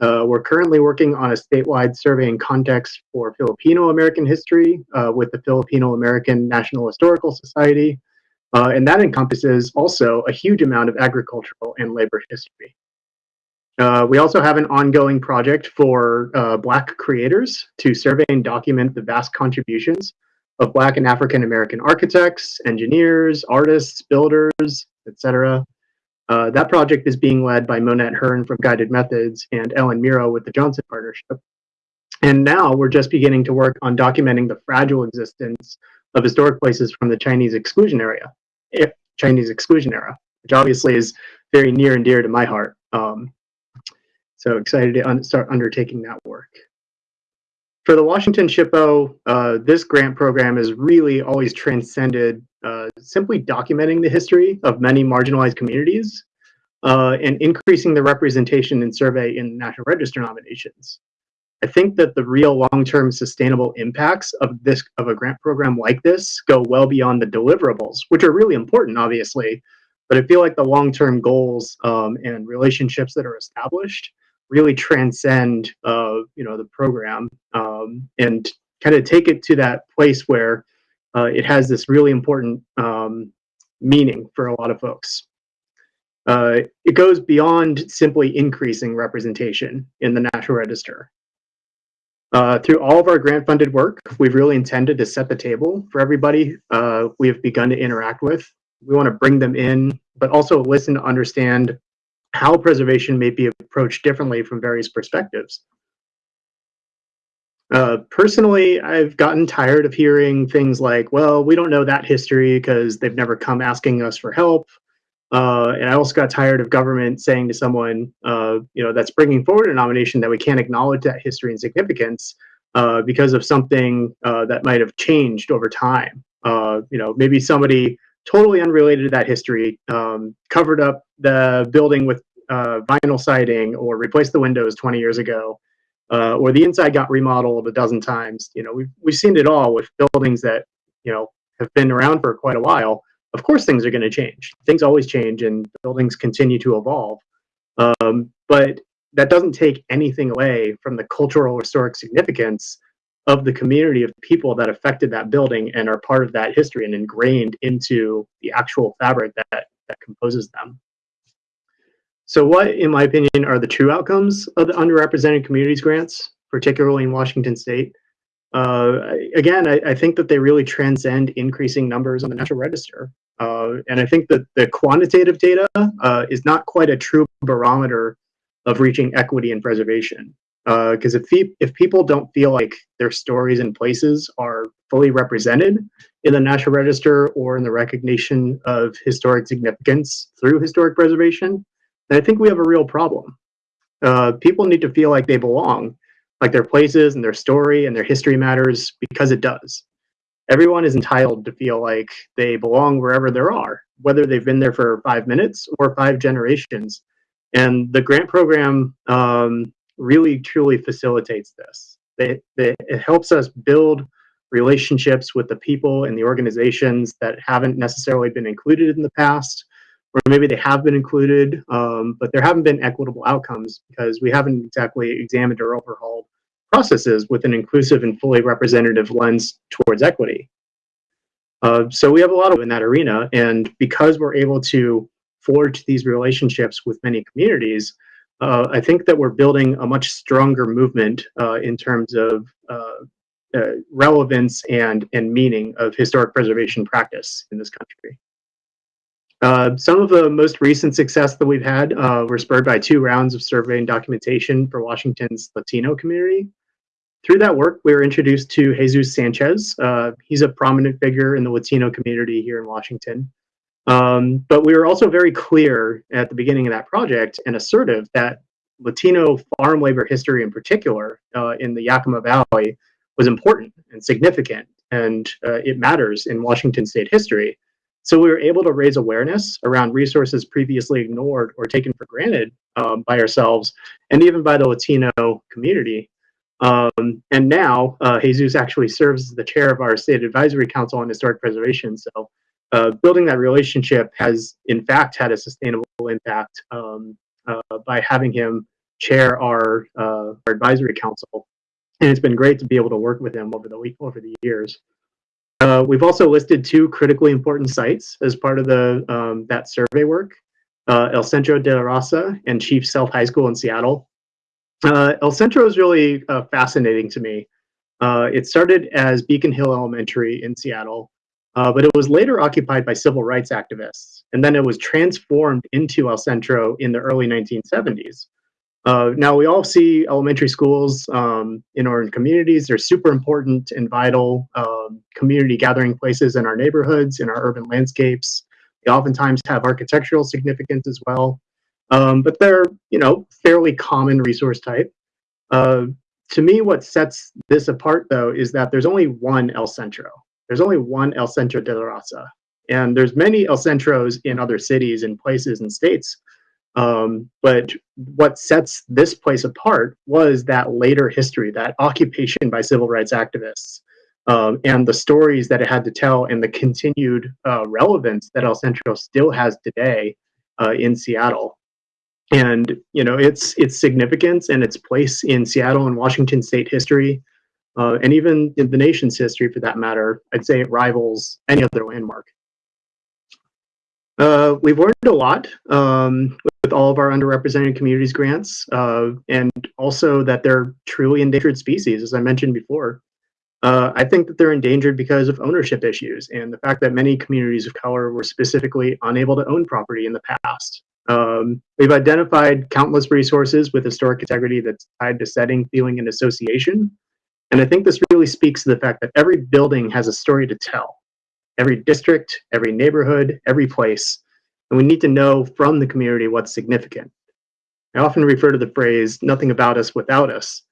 Uh, we're currently working on a statewide survey and context for Filipino American history uh, with the Filipino American National Historical Society. Uh, and that encompasses also a huge amount of agricultural and labor history. Uh, we also have an ongoing project for uh, Black creators to survey and document the vast contributions of Black and African American architects, engineers, artists, builders, etc. Uh, that project is being led by Monette Hearn from Guided Methods and Ellen Mirro with the Johnson Partnership. And now we're just beginning to work on documenting the fragile existence of historic places from the Chinese exclusion area, if Chinese exclusion era, which obviously is very near and dear to my heart. Um, so excited to un start undertaking that work. For the Washington SHPO, uh, this grant program has really always transcended uh, simply documenting the history of many marginalized communities uh, and increasing the representation and survey in National Register nominations. I think that the real long-term sustainable impacts of this of a grant program like this go well beyond the deliverables, which are really important, obviously, but I feel like the long-term goals um, and relationships that are established really transcend uh, you know the program um, and kind of take it to that place where uh, it has this really important um, meaning for a lot of folks. Uh, it goes beyond simply increasing representation in the National Register. Uh, through all of our grant funded work, we've really intended to set the table for everybody uh, we have begun to interact with. We want to bring them in, but also listen to understand how preservation may be approached differently from various perspectives. Uh, personally, I've gotten tired of hearing things like, well, we don't know that history because they've never come asking us for help. Uh, and I also got tired of government saying to someone, uh, you know, that's bringing forward a nomination that we can't acknowledge that history and significance uh, because of something uh, that might have changed over time. Uh, you know, maybe somebody totally unrelated to that history, um, covered up the building with uh, vinyl siding or replaced the windows 20 years ago, or the inside got remodeled a dozen times. You know, we've, we've seen it all with buildings that, you know, have been around for quite a while. Of course, things are going to change. Things always change and buildings continue to evolve. Um, but that doesn't take anything away from the cultural historic significance of the community of people that affected that building and are part of that history and ingrained into the actual fabric that, that composes them. So what, in my opinion, are the true outcomes of the underrepresented communities grants, particularly in Washington state? Uh, again, I, I, think that they really transcend increasing numbers on the National Register. Uh, and I think that the quantitative data uh, is not quite a true barometer of reaching equity and preservation because uh, if, if people don't feel like their stories and places are fully represented in the National Register or in the recognition of historic significance through historic preservation, then I think we have a real problem. Uh, people need to feel like they belong, like their places and their story and their history matters because it does. Everyone is entitled to feel like they belong wherever they are, whether they've been there for five minutes or five generations. And the grant program um, really truly facilitates this. It, it, it helps us build relationships with the people and the organizations that haven't necessarily been included in the past, or maybe they have been included, um, but there haven't been equitable outcomes because we haven't exactly examined or overhauled processes with an inclusive and fully representative lens towards equity. Uh, so we have a lot of in that arena, and because we're able to forge these relationships with many communities, uh, I think that we're building a much stronger movement uh, in terms of uh, uh, relevance and, and meaning of historic preservation practice in this country. Uh, some of the most recent success that we've had were spurred by two rounds of survey and documentation for Washington's Latino community. Through that work, we were introduced to Jesus Sanchez. Uh, he's a prominent figure in the Latino community here in Washington. Um, but we were also very clear at the beginning of that project and assertive that Latino farm labor history in particular uh, in the Yakima Valley was important and significant and uh, it matters in Washington state history. So we were able to raise awareness around resources previously ignored or taken for granted um, by ourselves and even by the Latino community. Um, and now uh, Jesus actually serves as the chair of our state advisory council on historic preservation. So uh, building that relationship has in fact had a sustainable impact um, uh, by having him chair our, uh, our advisory council. And it's been great to be able to work with him over the week over the years. Uh, we've also listed two critically important sites as part of the um, that survey work. Uh, El Centro de la Raza and Chief Sealth High School in Seattle. Uh, El Centro is really uh, fascinating to me. Uh, it started as Beacon Hill Elementary in Seattle, uh, but it was later occupied by civil rights activists, and then it was transformed into El Centro in the early 1970s. Uh, now, we all see elementary schools um, in our communities. They're super important and vital um, community gathering places in our neighborhoods, in our urban landscapes. They oftentimes have architectural significance as well. Um, but they're, you know, fairly common resource type. Uh, to me, what sets this apart, though, is that there's only one El Centro. There's only one El Centro de la Raza. And there's many El Centros in other cities and places and states um, but what sets this place apart was that later history, that occupation by civil rights activists, um, and the stories that it had to tell, and the continued uh, relevance that El Centro still has today uh, in Seattle. And you know its its significance and its place in Seattle and Washington State history, uh, and even in the nation's history for that matter, I'd say it rivals any other landmark. Uh, we've learned a lot um, with all of our underrepresented communities grants, uh, and also that they're truly endangered species, as I mentioned before. Uh, I think that they're endangered because of ownership issues and the fact that many communities of color were specifically unable to own property in the past. Um, we've identified countless resources with historic integrity that's tied to setting, feeling, and association. And I think this really speaks to the fact that every building has a story to tell. Every district, every neighborhood, every place and we need to know from the community what's significant. I often refer to the phrase nothing about us without us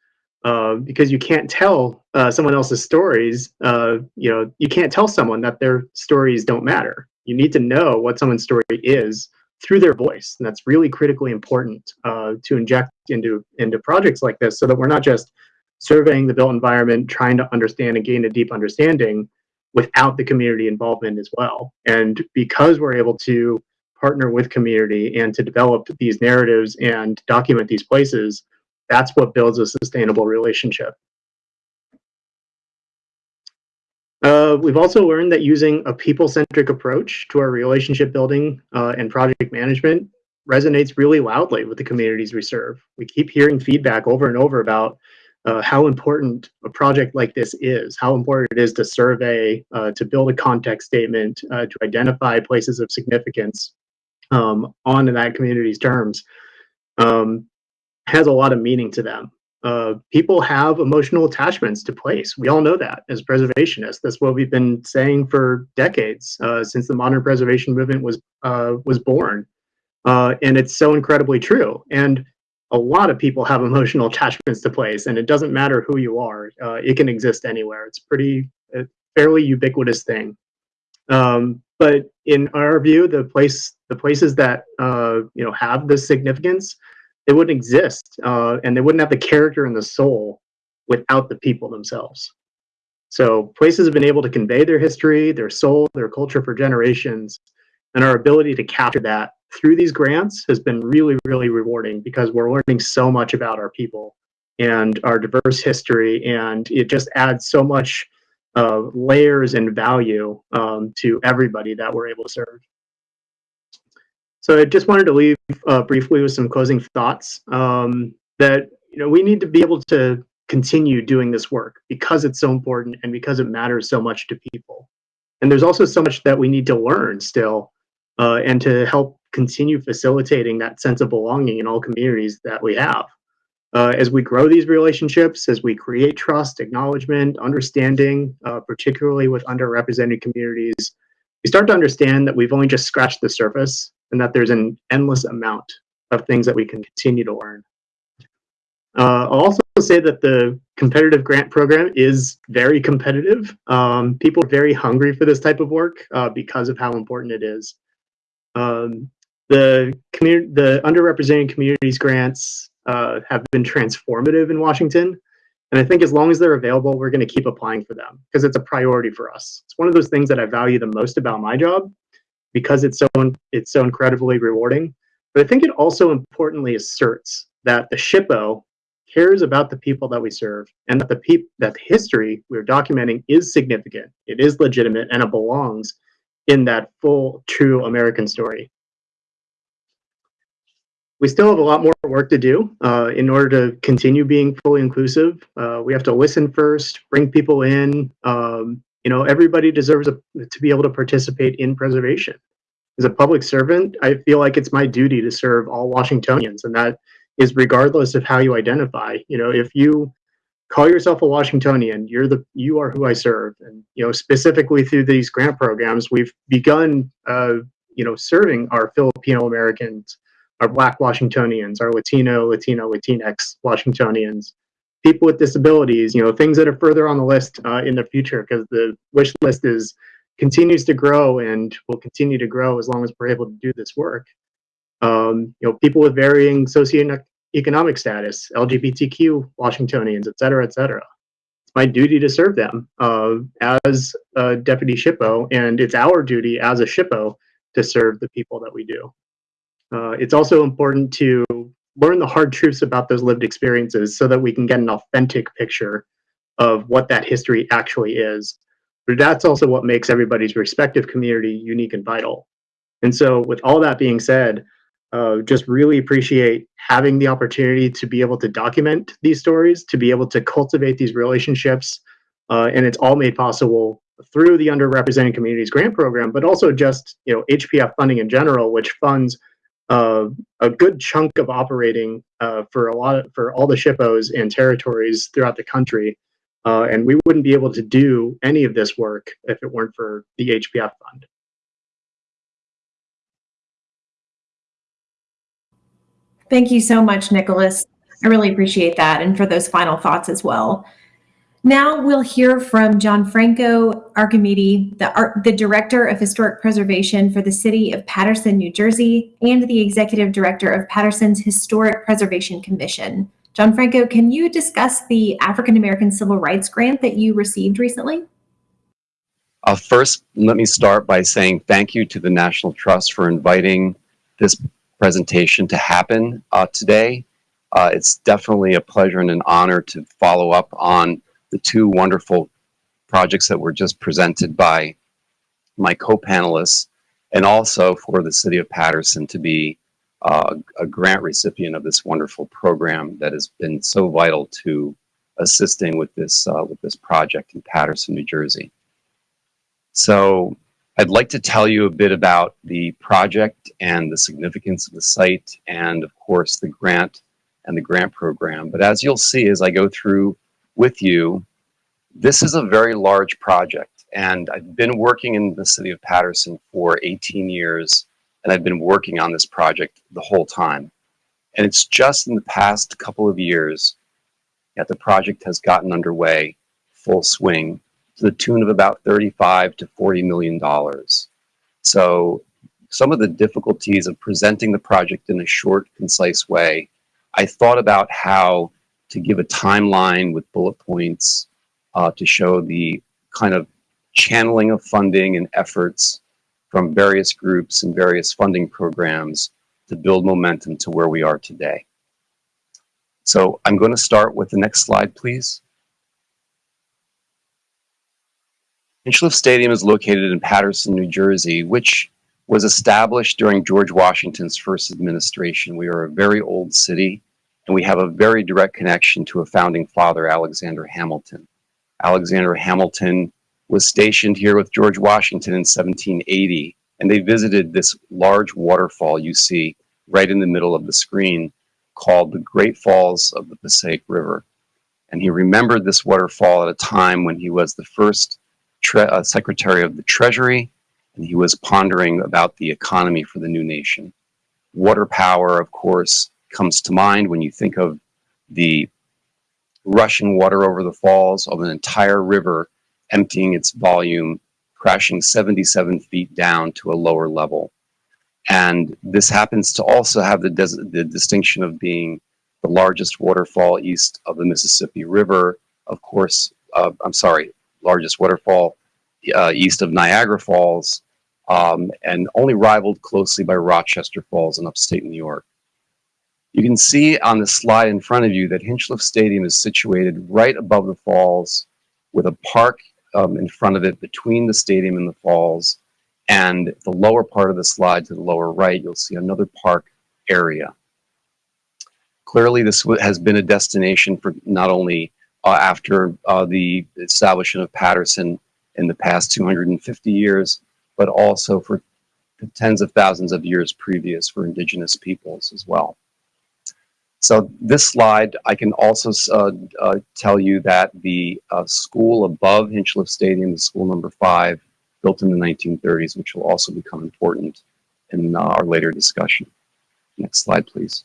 uh, because you can't tell uh, someone else's stories. Uh, you know, you can't tell someone that their stories don't matter. You need to know what someone's story is through their voice. And that's really critically important uh, to inject into, into projects like this so that we're not just surveying the built environment, trying to understand and gain a deep understanding without the community involvement as well. And because we're able to partner with community and to develop these narratives and document these places, that's what builds a sustainable relationship. Uh, we've also learned that using a people-centric approach to our relationship building uh, and project management resonates really loudly with the communities we serve. We keep hearing feedback over and over about uh, how important a project like this is, how important it is to survey, uh, to build a context statement, uh, to identify places of significance, um, on that community's terms um, has a lot of meaning to them. Uh, people have emotional attachments to place. We all know that as preservationists. That's what we've been saying for decades uh, since the modern preservation movement was uh, was born, uh, and it's so incredibly true. And a lot of people have emotional attachments to place, and it doesn't matter who you are. Uh, it can exist anywhere. It's pretty a fairly ubiquitous thing. Um, but in our view, the place, the places that uh, you know have this significance, they wouldn't exist, uh, and they wouldn't have the character and the soul without the people themselves. So places have been able to convey their history, their soul, their culture for generations, and our ability to capture that through these grants has been really, really rewarding because we're learning so much about our people and our diverse history, and it just adds so much uh, layers and value um, to everybody that we're able to serve. So I just wanted to leave uh, briefly with some closing thoughts um, that you know we need to be able to continue doing this work because it's so important and because it matters so much to people. And there's also so much that we need to learn still uh, and to help continue facilitating that sense of belonging in all communities that we have. Uh, as we grow these relationships, as we create trust, acknowledgement, understanding, uh, particularly with underrepresented communities, we start to understand that we've only just scratched the surface and that there's an endless amount of things that we can continue to learn. Uh, I'll also say that the competitive grant program is very competitive. Um, people are very hungry for this type of work uh, because of how important it is. Um, the, the underrepresented communities grants uh, have been transformative in Washington. And I think as long as they're available, we're going to keep applying for them because it's a priority for us. It's one of those things that I value the most about my job because it's so it's so incredibly rewarding. But I think it also importantly asserts that the SHPO cares about the people that we serve and that the peop- that the history we're documenting is significant, it is legitimate, and it belongs in that full, true American story. We still have a lot more work to do uh, in order to continue being fully inclusive. Uh, we have to listen first, bring people in. Um, you know, everybody deserves a, to be able to participate in preservation. As a public servant, I feel like it's my duty to serve all Washingtonians, and that is regardless of how you identify. You know, if you call yourself a Washingtonian, you're the you are who I serve, and you know specifically through these grant programs, we've begun uh, you know serving our Filipino Americans, our Black Washingtonians, our Latino, Latino, Latinx Washingtonians, people with disabilities. You know, things that are further on the list uh, in the future because the wish list is continues to grow and will continue to grow as long as we're able to do this work um, you know, people with varying socioeconomic status, LGBTQ Washingtonians, et cetera, et cetera. It's my duty to serve them uh, as a deputy SHPO, and it's our duty as a SHPO to serve the people that we do. Uh, it's also important to learn the hard truths about those lived experiences so that we can get an authentic picture of what that history actually is. But that's also what makes everybody's respective community unique and vital. And so with all that being said, uh, just really appreciate having the opportunity to be able to document these stories, to be able to cultivate these relationships. Uh, and it's all made possible through the underrepresented communities grant program, but also just you know HPF funding in general, which funds a good chunk of operating uh, for a lot of, for all the SHPOs and territories throughout the country. Uh, and we wouldn't be able to do any of this work if it weren't for the HPF fund. Thank you so much, Nicholas. I really appreciate that and for those final thoughts as well. Now we'll hear from Gianfranco Archimede, the, the Director of Historic Preservation for the City of Paterson, New Jersey, and the Executive Director of Paterson's Historic Preservation Commission. Gianfranco, can you discuss the African American Civil Rights Grant that you received recently? Uh, first, let me start by saying thank you to the National Trust for inviting this presentation to happen uh, today. Uh, it's definitely a pleasure and an honor to follow up on the two wonderful projects that were just presented by my co-panelists and also for the city of Paterson to be uh, a grant recipient of this wonderful program that has been so vital to assisting with this uh, with this project in Paterson, New Jersey. So I'd like to tell you a bit about the project and the significance of the site and of course the grant and the grant program. But as you'll see as I go through with you, this is a very large project and I've been working in the city of Paterson for 18 years and I've been working on this project the whole time. And it's just in the past couple of years that the project has gotten underway full swing to the tune of about 35 to 40 million dollars. So some of the difficulties of presenting the project in a short, concise way I thought about how to give a timeline with bullet points uh, to show the kind of channeling of funding and efforts from various groups and various funding programs to build momentum to where we are today. So I'm going to start with the next slide, please. Hinchliffe Stadium is located in Paterson, New Jersey, which was established during George Washington's first administration. We are a very old city, and we have a very direct connection to a founding father, Alexander Hamilton. Alexander Hamilton was stationed here with George Washington in 1780, and they visited this large waterfall you see right in the middle of the screen called the Great Falls of the Passaic River. And he remembered this waterfall at a time when he was the first uh, Secretary of the Treasury, and he was pondering about the economy for the new nation. Water power, of course, comes to mind when you think of the rushing water over the falls of an entire river emptying its volume, crashing 77 feet down to a lower level. And this happens to also have the, the distinction of being the largest waterfall east of the Mississippi River. Of course, uh, I'm sorry, largest waterfall uh, east of Niagara Falls, um, and only rivaled closely by Rochester Falls in upstate New York. You can see on the slide in front of you that Hinchliffe Stadium is situated right above the falls with a park um, in front of it between the stadium and the falls. And the lower part of the slide to the lower right, you'll see another park area. Clearly, this has been a destination for not only uh, after uh, the establishment of Paterson in the past 250 years, but also for tens of thousands of years previous for indigenous peoples as well. So this slide, I can also uh, uh, tell you that the uh, school above Hinchliffe Stadium, the school number five, built in the 1930s, which will also become important in uh, our later discussion. Next slide, please.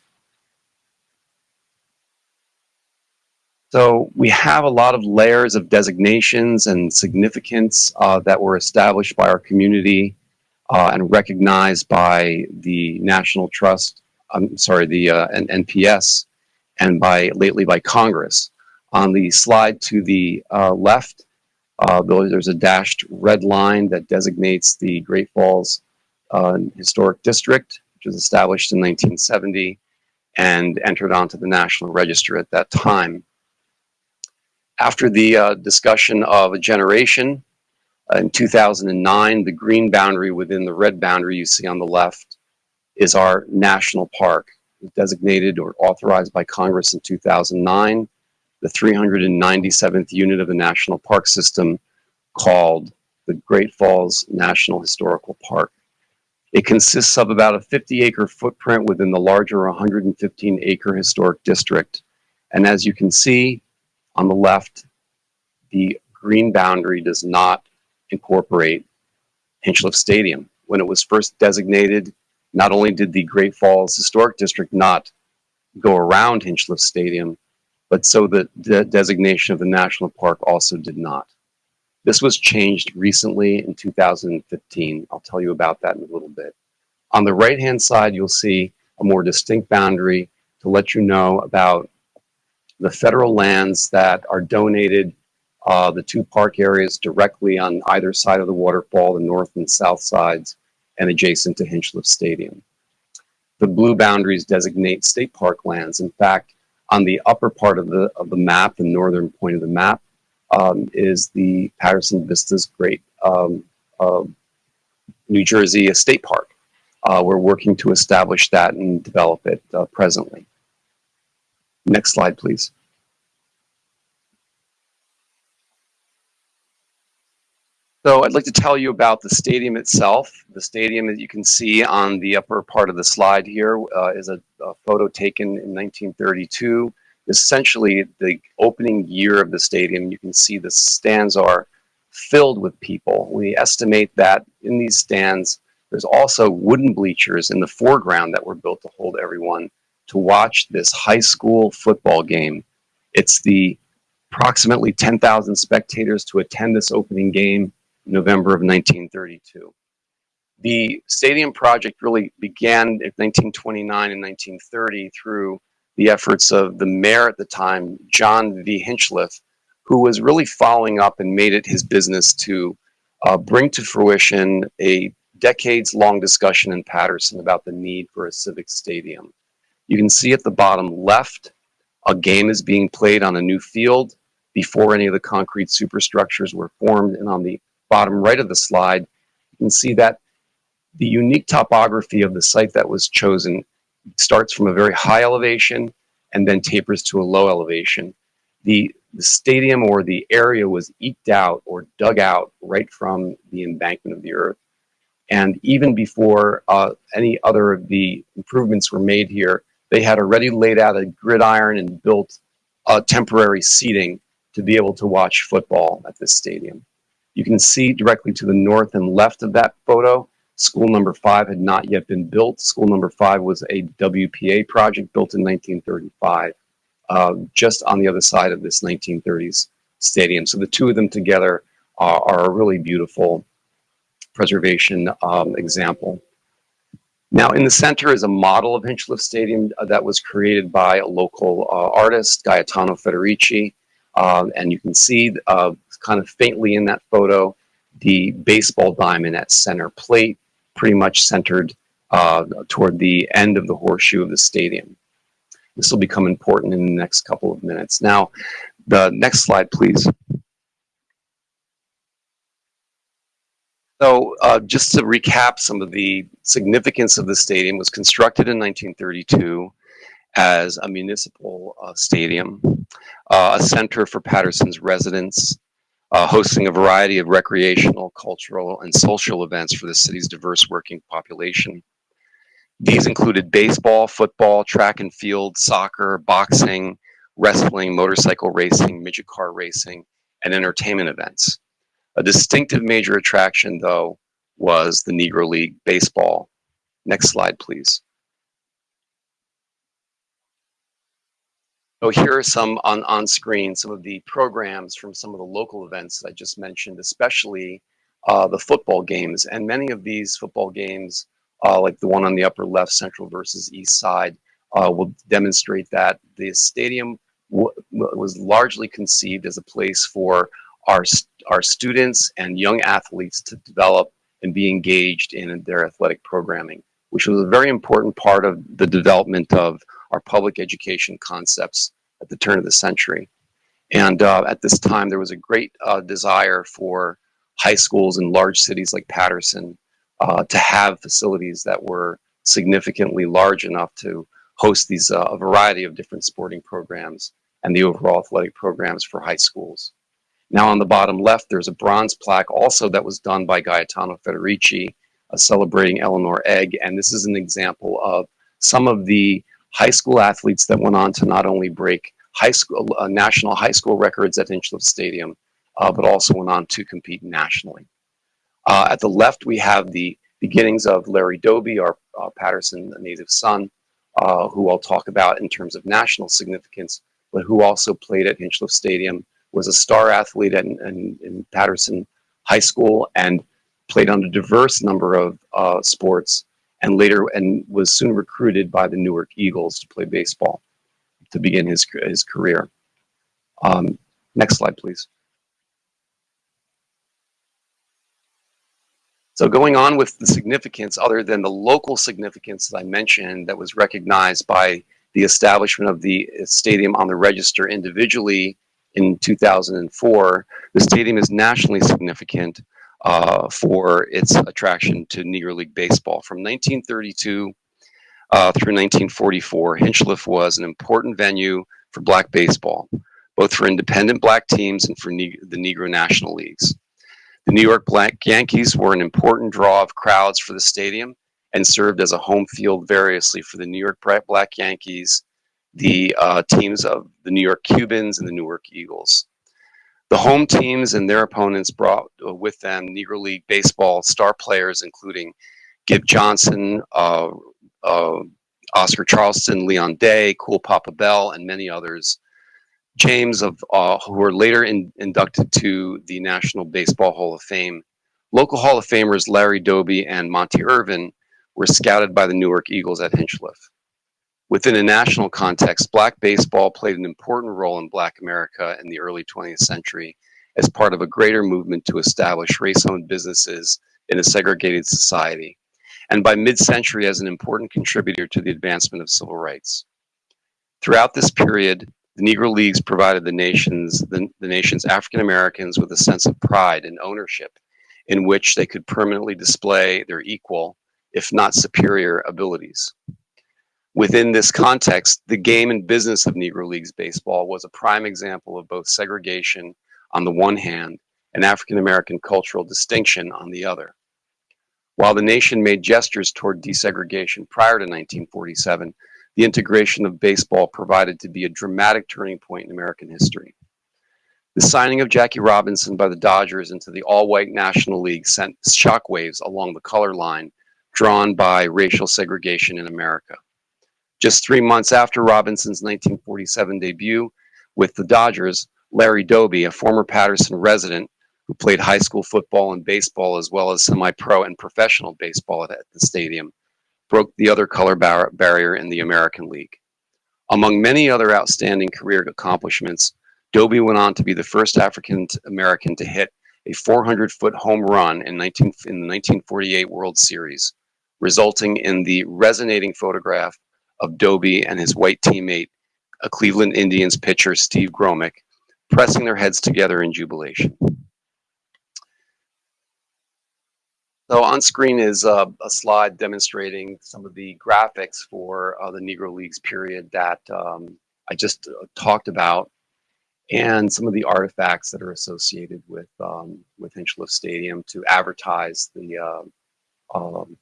So we have a lot of layers of designations and significance uh, that were established by our community uh, and recognized by the National Trust I'm sorry, the uh, NPS, and by lately by Congress. On the slide to the uh, left, uh, there's a dashed red line that designates the Great Falls uh, Historic District, which was established in 1970 and entered onto the National Register at that time. After the uh, discussion of a generation, uh, in 2009, the green boundary within the red boundary you see on the left is our national park, designated or authorized by Congress in 2009, the 397th unit of the National Park System called the Great Falls National Historical Park. It consists of about a 50 acre footprint within the larger 115 acre historic district. And as you can see on the left, the green boundary does not incorporate Hinchliffe Stadium. When it was first designated not only did the Great Falls Historic District not go around Hinchliffe Stadium, but so the de designation of the national park also did not. This was changed recently in 2015. I'll tell you about that in a little bit. On the right-hand side, you'll see a more distinct boundary to let you know about the federal lands that are donated, uh, the two park areas directly on either side of the waterfall, the north and south sides, and adjacent to Hinchliffe Stadium. The blue boundaries designate state park lands. In fact, on the upper part of the, of the map, the northern point of the map, um, is the Paterson Vistas Great um, uh, New Jersey State Park. Uh, we're working to establish that and develop it uh, presently. Next slide, please. So I'd like to tell you about the stadium itself. The stadium that you can see on the upper part of the slide here uh, is a, a, photo taken in 1932. Essentially, the opening year of the stadium, you can see the stands are filled with people. We estimate that in these stands, there's also wooden bleachers in the foreground that were built to hold everyone to watch this high school football game. It's the approximately 10,000 spectators to attend this opening game November of 1932. The stadium project really began in 1929 and 1930 through the efforts of the mayor at the time, John V. Hinchliffe, who was really following up and made it his business to uh, bring to fruition a decades long discussion in Paterson about the need for a civic stadium. You can see at the bottom left, a game is being played on a new field before any of the concrete superstructures were formed. And on the bottom right of the slide, you can see that the unique topography of the site that was chosen starts from a very high elevation and then tapers to a low elevation. The, the stadium or the area was eked out or dug out right from the embankment of the earth. And even before uh, any other of the improvements were made here, they had already laid out a gridiron and built uh, temporary seating to be able to watch football at this stadium. You can see directly to the north and left of that photo, school number five had not yet been built. School number five was a WPA project built in 1935, uh, just on the other side of this 1930s stadium. So the two of them together are, are a really beautiful preservation um, example. Now in the center is a model of Hinchliffe Stadium uh, that was created by a local uh, artist, Gaetano Federici. Um, and you can see uh, kind of faintly in that photo, the baseball diamond at center plate, pretty much centered uh, toward the end of the horseshoe of the stadium. This will become important in the next couple of minutes. Now, the next slide, please. So uh, just to recap some of the significance of the stadium was constructed in 1932 as a municipal uh, stadium, uh, a center for Paterson's residents, uh, hosting a variety of recreational, cultural, and social events for the city's diverse working population. These included baseball, football, track and field, soccer, boxing, wrestling, motorcycle racing, midget car racing, and entertainment events. A distinctive major attraction, though, was the Negro League Baseball. Next slide, please. So here are some on, on screen, some of the programs from some of the local events that I just mentioned, especially uh, the football games. And many of these football games, uh, like the one on the upper left, Central versus East Side, uh, will demonstrate that the stadium was largely conceived as a place for our, our students and young athletes to develop and be engaged in their athletic programming, which was a very important part of the development of our public education concepts at the turn of the century. And uh, at this time, there was a great uh, desire for high schools in large cities like Paterson uh, to have facilities that were significantly large enough to host these uh, a variety of different sporting programs and the overall athletic programs for high schools. Now on the bottom left, there's a bronze plaque also that was done by Gaetano Federici, uh, celebrating Eleanor Egg. And this is an example of some of the high school athletes that went on to not only break high school, uh, national high school records at Hinchliffe Stadium, uh, but also went on to compete nationally. Uh, at the left, we have the beginnings of Larry Doby, our uh, Paterson native son, uh, who I'll talk about in terms of national significance, but who also played at Hinchliffe Stadium was a star athlete in, in, in Paterson High School and played on a diverse number of uh, sports and later and was soon recruited by the Newark Eagles to play baseball to begin his, his career. Um, next slide, please. So going on with the significance, other than the local significance that I mentioned that was recognized by the establishment of the stadium on the register individually in 2004, the stadium is nationally significant uh, for its attraction to Negro League Baseball. From 1932 uh, through 1944, Hinchliffe was an important venue for black baseball, both for independent black teams and for ne the Negro National Leagues. The New York Black Yankees were an important draw of crowds for the stadium and served as a home field variously for the New York Black Yankees the uh, teams of the New York Cubans and the Newark Eagles. The home teams and their opponents brought uh, with them Negro League Baseball star players, including Gib Johnson, uh, uh, Oscar Charleston, Leon Day, Cool Papa Bell, and many others. James, of uh, who were later in, inducted to the National Baseball Hall of Fame. Local Hall of Famers Larry Doby and Monte Irvin were scouted by the Newark Eagles at Hinchliffe. Within a national context, black baseball played an important role in black America in the early 20th century as part of a greater movement to establish race-owned businesses in a segregated society, and by mid-century as an important contributor to the advancement of civil rights. Throughout this period, the Negro Leagues provided the nation's, the, the nation's African Americans with a sense of pride and ownership in which they could permanently display their equal, if not superior, abilities. Within this context, the game and business of Negro Leagues baseball was a prime example of both segregation on the one hand and African American cultural distinction on the other. While the nation made gestures toward desegregation prior to 1947, the integration of baseball provided to be a dramatic turning point in American history. The signing of Jackie Robinson by the Dodgers into the all-white National League sent shockwaves along the color line drawn by racial segregation in America. Just three months after Robinson's 1947 debut with the Dodgers, Larry Doby, a former Paterson resident who played high school football and baseball as well as semi-pro and professional baseball at the stadium, broke the other color bar barrier in the American League. Among many other outstanding career accomplishments, Doby went on to be the first African American to hit a 400 foot home run in, 19, in the 1948 World Series, resulting in the resonating photograph of Doby and his white teammate, a Cleveland Indians pitcher, Steve Gromek, pressing their heads together in jubilation. So on screen is uh, a slide demonstrating some of the graphics for uh, the Negro Leagues period that um, I just uh, talked about and some of the artifacts that are associated with um, with Hinchliffe Stadium to advertise the uh, um,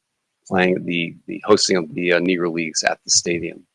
playing the the hosting of the uh, Negro Leagues at the stadium.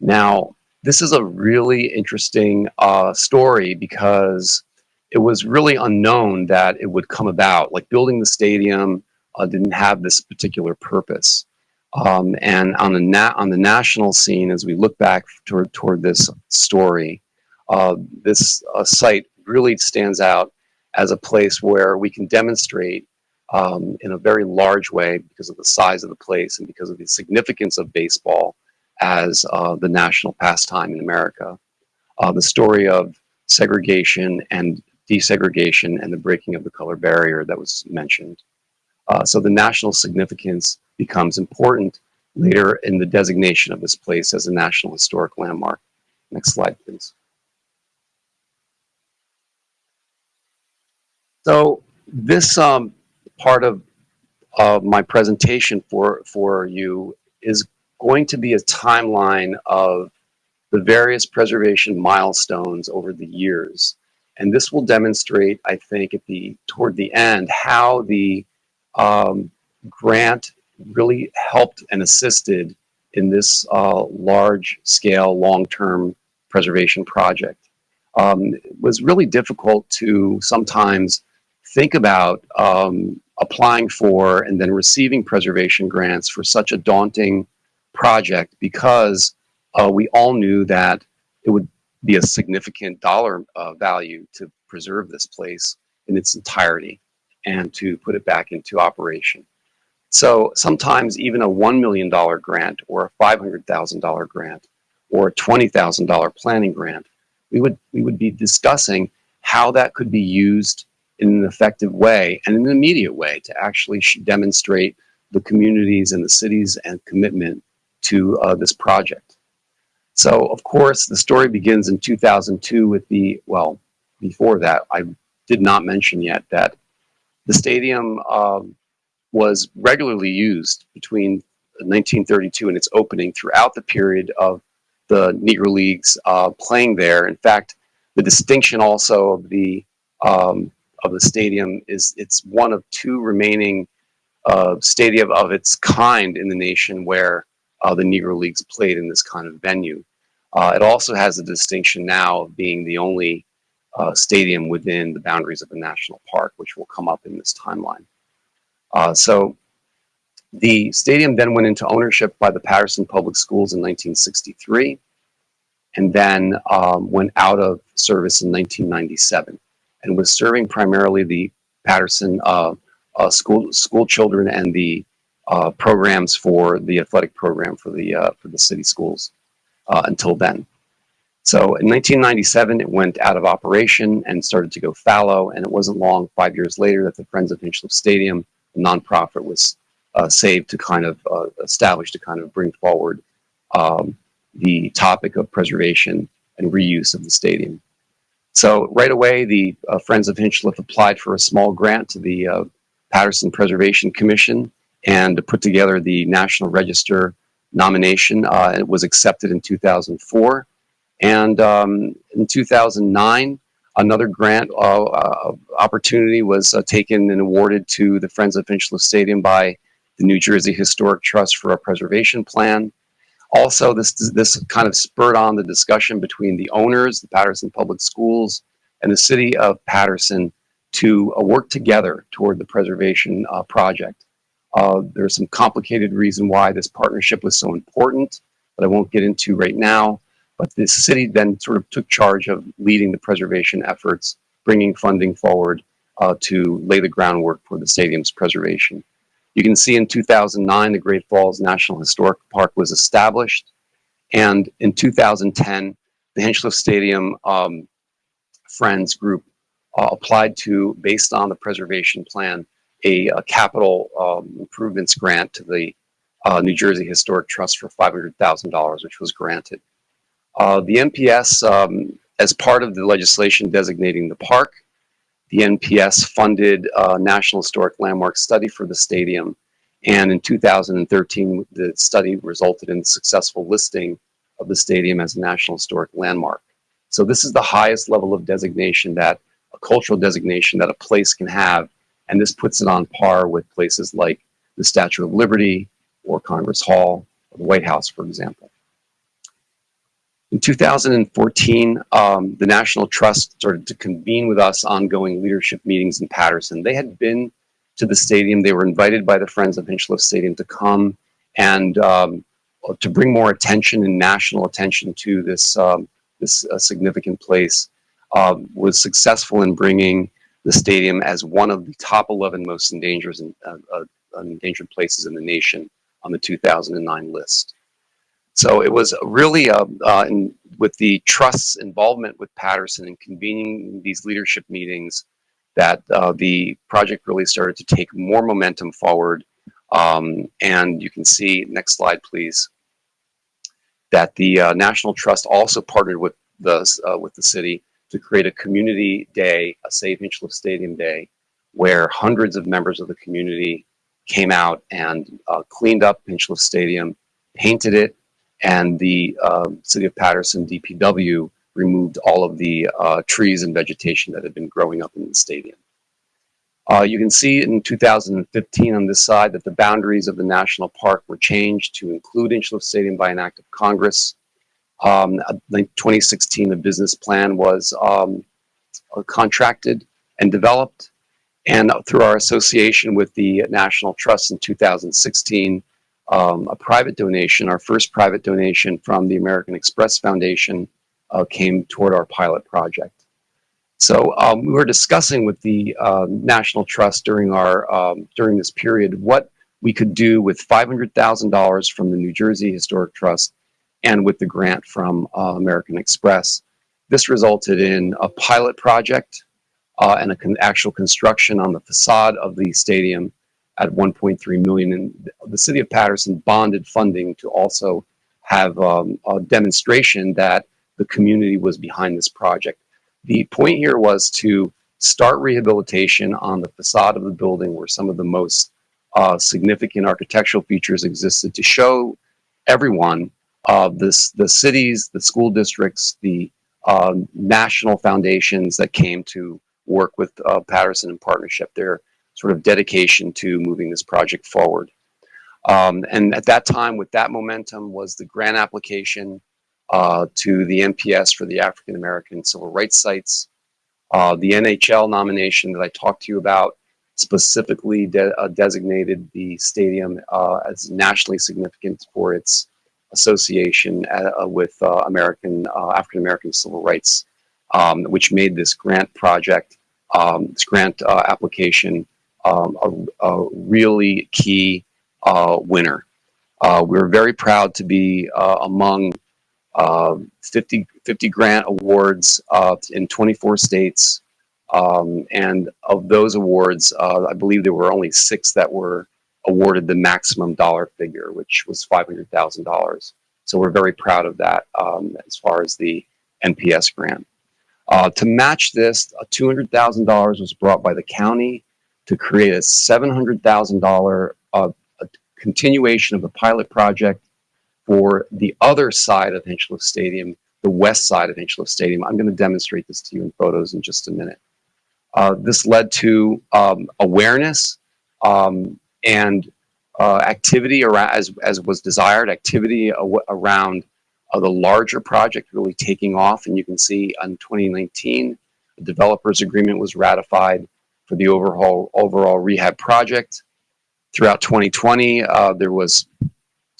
Now, this is a really interesting uh, story because it was really unknown that it would come about. Like building the stadium uh, didn't have this particular purpose. Um, and on the na on the national scene, as we look back toward toward this story, uh, this uh, site really stands out as a place where we can demonstrate um, in a very large way because of the size of the place and because of the significance of baseball as uh, the national pastime in America. Uh, the story of segregation and desegregation and the breaking of the color barrier that was mentioned. Uh, so the national significance becomes important later in the designation of this place as a National Historic Landmark. Next slide, please. So this um, part of, of my presentation for, for you is going to be a timeline of the various preservation milestones over the years. And this will demonstrate, I think, at the toward the end, how the um, grant really helped and assisted in this uh, large-scale, long-term preservation project. Um, it was really difficult to sometimes think about um, applying for and then receiving preservation grants for such a daunting project because uh, we all knew that it would be a significant dollar uh, value to preserve this place in its entirety and to put it back into operation. So sometimes even a $1 million grant or a $500,000 grant or a $20,000 planning grant, we would, we would be discussing how that could be used in an effective way and in an immediate way to actually demonstrate the communities and the cities and commitment to uh, this project. So of course the story begins in 2002 with the, well, before that I did not mention yet that the stadium um, was regularly used between 1932 and its opening throughout the period of the Negro Leagues uh, playing there. In fact, the distinction also of the um, of the stadium is it's one of two remaining uh, stadium of its kind in the nation where uh, the Negro Leagues played in this kind of venue. Uh, it also has the distinction now of being the only uh, stadium within the boundaries of a national park, which will come up in this timeline. Uh, so the stadium then went into ownership by the Paterson Public Schools in 1963 and then um, went out of service in 1997 and was serving primarily the Paterson uh, uh, school school children and the uh, programs for the athletic program for the uh, for the city schools uh, until then. So in 1997, it went out of operation and started to go fallow. And it wasn't long, five years later, that the Friends of Hinchliffe Stadium, a nonprofit, was uh, saved to kind of establish to kind of bring forward um, the topic of preservation and reuse of the stadium. So right away, the uh, Friends of Hinchliffe applied for a small grant to the uh, Paterson Preservation Commission and put together the National Register nomination. Uh, it was accepted in 2004. And um, in 2009, another grant uh, uh, opportunity was uh, taken and awarded to the Friends of Hinchliffe Stadium by the New Jersey Historic Trust for a preservation plan. Also, this, this kind of spurred on the discussion between the owners, the Paterson Public Schools, and the city of Paterson to uh, work together toward the preservation uh, project. Uh, there's some complicated reason why this partnership was so important that I won't get into right now. But the city then sort of took charge of leading the preservation efforts, bringing funding forward uh, to lay the groundwork for the stadium's preservation. You can see in 2009, the Great Falls National Historic Park was established. And in 2010, the Hinchliffe Stadium um, Friends Group uh, applied to, based on the preservation plan, a, a capital um, improvements grant to the uh, New Jersey Historic Trust for $500,000, which was granted. Uh, the NPS, um, as part of the legislation designating the park, the NPS funded a National Historic Landmark study for the stadium. And in 2013, the study resulted in successful listing of the stadium as a National Historic Landmark. So this is the highest level of designation that a cultural designation that a place can have. And this puts it on par with places like the Statue of Liberty or Congress Hall or the White House, for example. In 2014, um, the National Trust started to convene with us ongoing leadership meetings in Paterson. They had been to the stadium. They were invited by the Friends of Hinchliffe Stadium to come and um, to bring more attention and national attention to this, um, this uh, significant place. Uh, was successful in bringing the stadium as one of the top 11 most endangered, uh, uh, endangered places in the nation on the 2009 list. So it was really uh, uh, in, with the trust's involvement with Paterson and convening these leadership meetings that uh, the project really started to take more momentum forward. Um, and you can see, next slide please, that the uh, National Trust also partnered with the, uh, with the city to create a community day, a Save Hinchliffe Stadium Day, where hundreds of members of the community came out and uh, cleaned up Hinchliffe Stadium, painted it, and the uh, City of Paterson DPW removed all of the uh, trees and vegetation that had been growing up in the stadium. Uh, you can see in 2015 on this side that the boundaries of the national park were changed to include Hinchliffe Stadium by an act of Congress. Um, in 2016, the business plan was um, contracted and developed. And through our association with the National Trust in 2016, um, a private donation, our first private donation from the American Express Foundation uh, came toward our pilot project. So um, we were discussing with the uh, National Trust during our um, during this period what we could do with $500,000 from the New Jersey Historic Trust and with the grant from uh, American Express. This resulted in a pilot project uh, and an con actual construction on the facade of the stadium at 1.3 million. And the city of Paterson bonded funding to also have um, a demonstration that the community was behind this project. The point here was to start rehabilitation on the facade of the building where some of the most uh, significant architectural features existed to show everyone uh, this, the cities, the school districts, the uh, national foundations that came to work with uh, Paterson in partnership. Their sort of dedication to moving this project forward. Um, and at that time, with that momentum, was the grant application uh, to the NPS for the African American Civil Rights Sites. Uh, the NHL nomination that I talked to you about specifically de uh, designated the stadium uh, as nationally significant for its association uh, with uh, American African American civil rights, um, which made this grant project, um, this grant application um, a, a, really key uh, winner. Uh, we're very proud to be uh, among uh, 50, 50 grant awards uh, in 24 states. Um, and of those awards, I believe there were only six that were awarded the maximum dollar figure, which was $500,000. So we're very proud of that um, as far as the NPS grant. Uh, to match this, $200,000 was brought by the county to create a $700,000 uh, continuation of the pilot project for the other side of Hinchliffe Stadium, the west side of Hinchliffe Stadium. I'm going to demonstrate this to you in photos in just a minute. Uh, this led to um, awareness um, and uh, activity around, as, as was desired, activity around uh, the larger project really taking off. And you can see in 2019, the developers agreement was ratified for the overall, overall rehab project. Throughout 2020, uh, there was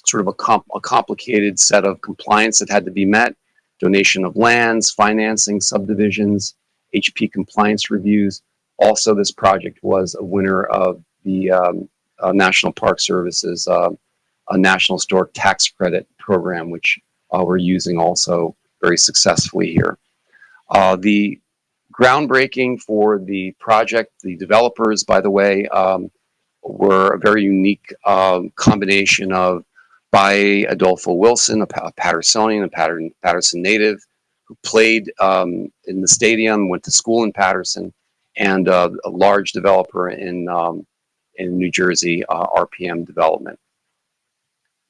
sort of a, comp a complicated set of compliance that had to be met, donation of lands, financing, subdivisions, HP compliance reviews. Also, this project was a winner of the um, uh, National Park Service's uh, a National Historic Tax Credit program, which uh, we're using also very successfully here. Uh, the groundbreaking for the project, the developers, by the way, um, were a very unique um, combination of by Adolfo Wilson, a, Patersonian, a Patter Paterson native, who played um, in the stadium, went to school in Paterson, and uh, a large developer in um, in New Jersey, uh, RPM Development.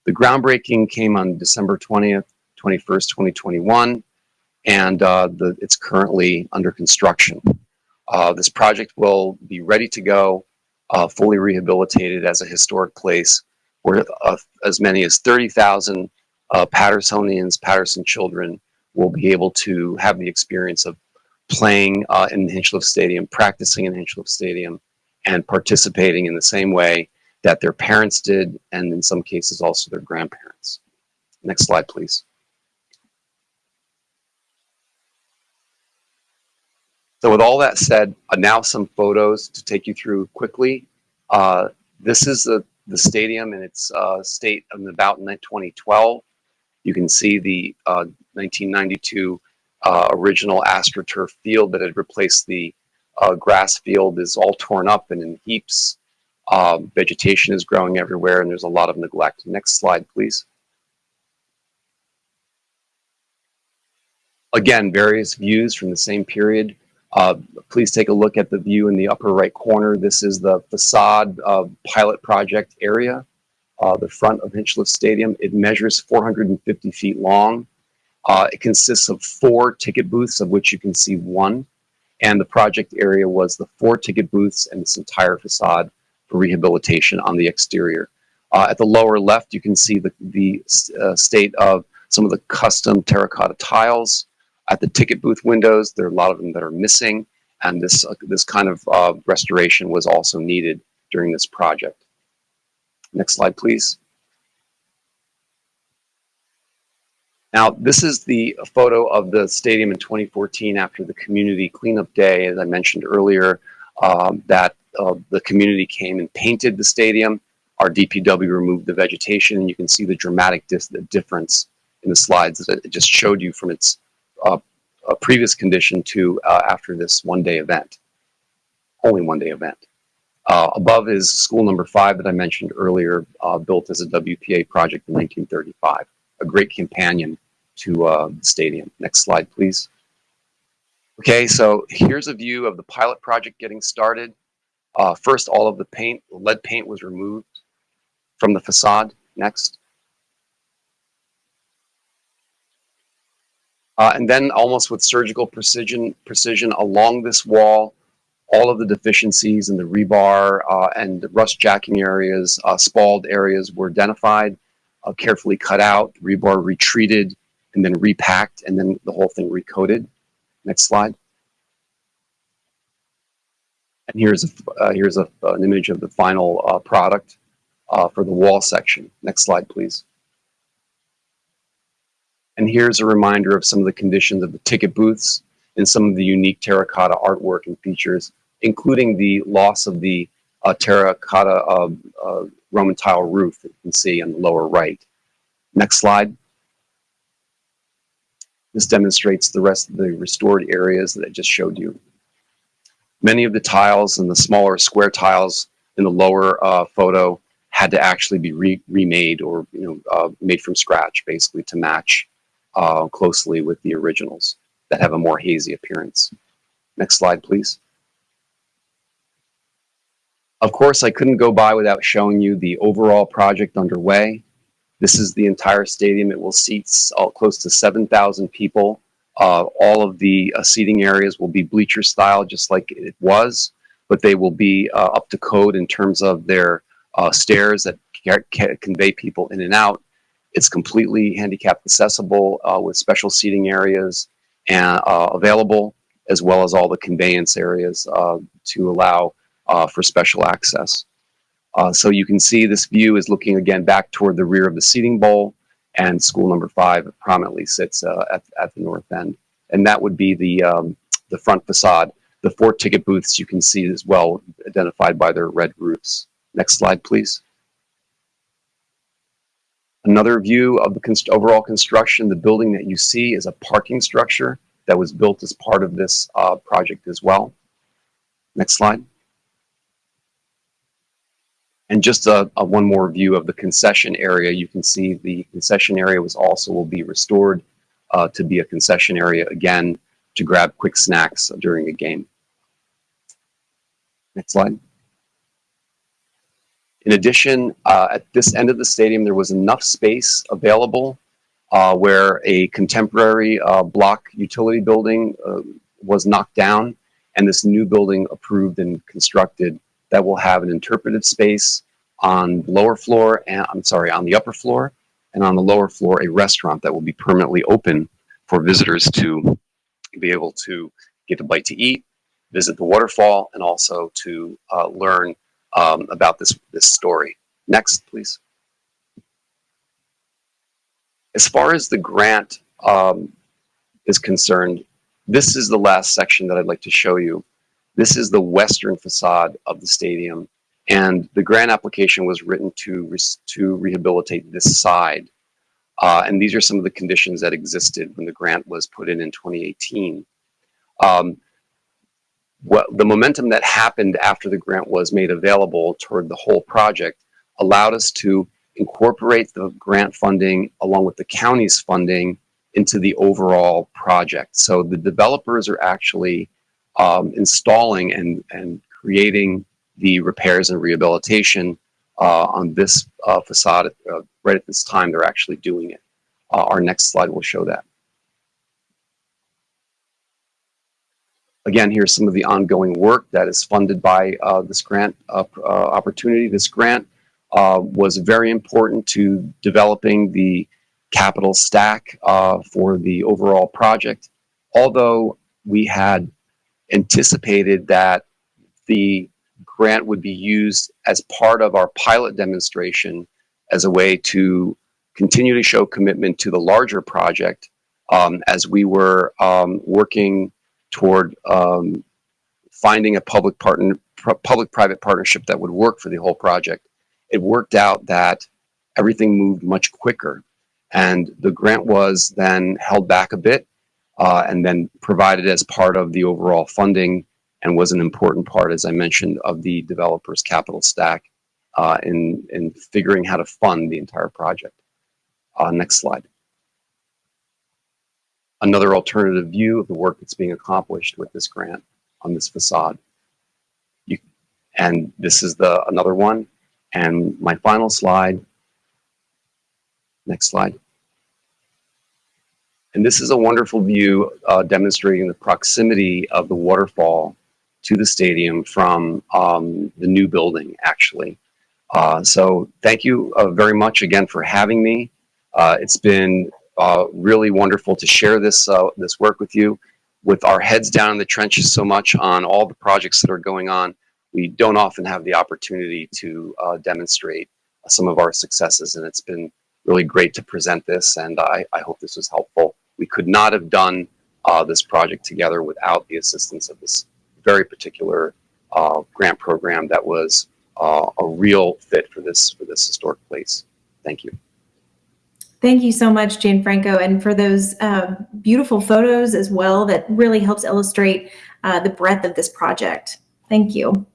The groundbreaking came on December 20th, 21st, 2021, and uh, the, it's currently under construction. Uh, this project will be ready to go, uh, fully rehabilitated as a historic place where uh, as many as 30,000 uh, Patersonians, Paterson children will be able to have the experience of playing uh, in the Hinchliffe Stadium, practicing in Hinchliffe Stadium, and participating in the same way that their parents did, and in some cases also their grandparents. Next slide, please. So with all that said, uh, now some photos to take you through quickly. Uh, this is the, the stadium in its uh, state of about 2012. You can see the 1992 uh, uh, original AstroTurf field that had replaced the uh, grass field is all torn up and in heaps. Vegetation is growing everywhere and there's a lot of neglect. Next slide, please. Again, various views from the same period. Uh, please take a look at the view in the upper right corner. This is the facade pilot project area, uh, the front of Hinchliffe Stadium. It measures 450 feet long. Uh, it consists of four ticket booths, of which you can see one and the project area was the four ticket booths and this entire facade for rehabilitation on the exterior. Uh, at the lower left, you can see the, the uh, state of some of the custom terracotta tiles. At the ticket booth windows, there are a lot of them that are missing, and this, uh, this kind of uh, restoration was also needed during this project. Next slide, please. Now, this is the photo of the stadium in 2014 after the community cleanup day, as I mentioned earlier, um, that uh, the community came and painted the stadium. Our DPW removed the vegetation, and you can see the dramatic difference in the slides that it just showed you from its uh, uh, previous condition to uh, after this one-day event, only one-day event. Uh, above is school number five that I mentioned earlier, uh, built as a WPA project in 1935 a great companion to uh, the stadium. Next slide, please. Okay, so here's a view of the pilot project getting started. Uh, first, all of the paint, lead paint was removed from the facade. Next. Uh, and then almost with surgical precision, precision along this wall, all of the deficiencies in the rebar uh, and the rust jacking areas, uh, spalled areas were identified uh, carefully cut out, rebar retreated, and then repacked, and then the whole thing recoated. Next slide. And here's a, uh, here's a, an image of the final uh, product uh, for the wall section. Next slide, please. And here's a reminder of some of the conditions of the ticket booths and some of the unique terracotta artwork and features, including the loss of the uh, terracotta uh, Roman tile roof that you can see on the lower right. Next slide. This demonstrates the rest of the restored areas that I just showed you. Many of the tiles and the smaller square tiles in the lower uh, photo had to actually be re remade or you know uh, made from scratch, basically to match uh, closely with the originals that have a more hazy appearance. Next slide, please. Of course, I couldn't go by without showing you the overall project underway. This is the entire stadium. It will seat all, close to 7,000 people. Uh, all of the uh, seating areas will be bleacher style, just like it was, but they will be uh, up to code in terms of their uh, stairs that convey people in and out. It's completely handicap accessible uh, with special seating areas and uh, available, as well as all the conveyance areas to allow for special access. Uh, so you can see this view is looking again back toward the rear of the seating bowl and school number five prominently sits uh, at, at the north end. And that would be the, um, the front facade. The four ticket booths you can see as well identified by their red roofs. Next slide, please. Another view of the const overall construction, the building that you see is a parking structure that was built as part of this uh, project as well. Next slide. And just a, a, one more view of the concession area. You can see the concession area was also will be restored uh, to be a concession area again to grab quick snacks during a game. Next slide. In addition, uh, at this end of the stadium, there was enough space available uh, where a contemporary uh, block utility building uh, was knocked down and this new building approved and constructed that will have an interpretive space on the lower floor and I'm sorry, on the upper floor and on the lower floor, a restaurant that will be permanently open for visitors to be able to get a bite to eat, visit the waterfall, and also to uh, learn um, about this, this story. Next, please. As far as the grant um, is concerned, this is the last section that I'd like to show you. This is the western facade of the stadium. And the grant application was written to, to rehabilitate this side. Uh, and these are some of the conditions that existed when the grant was put in in 2018. Um, what, the momentum that happened after the grant was made available toward the whole project allowed us to incorporate the grant funding along with the county's funding into the overall project. So the developers are actually um, installing and, and creating the repairs and rehabilitation uh, on this uh, facade uh, right at this time they're actually doing it. Uh, our next slide will show that. Again, here's some of the ongoing work that is funded by uh, this grant uh, opportunity. This grant was very important to developing the capital stack for the overall project. Although we had anticipated that the grant would be used as part of our pilot demonstration as a way to continue to show commitment to the larger project um, as we were um, working toward um, finding a public partner public-private partnership that would work for the whole project. It worked out that everything moved much quicker and the grant was then held back a bit uh, and then provided as part of the overall funding and was an important part, as I mentioned, of the developer's capital stack uh, in, in figuring how to fund the entire project. Uh, next slide. Another alternative view of the work that's being accomplished with this grant on this facade. You, and this is the another one. And my final slide. Next slide. And this is a wonderful view uh, demonstrating the proximity of the waterfall to the stadium from um, the new building, actually. Uh, so thank you uh, very much again for having me. Uh, it's been uh, really wonderful to share this, uh, this work with you. With our heads down in the trenches so much on all the projects that are going on, we don't often have the opportunity to uh, demonstrate some of our successes, and it's been really great to present this, and I, I hope this was helpful. We could not have done this project together without the assistance of this very particular uh, grant program that was uh, a real fit for this for this historic place. Thank you. Thank you so much, Gianfranco, and for those uh, beautiful photos as well that really helps illustrate uh, the breadth of this project. Thank you.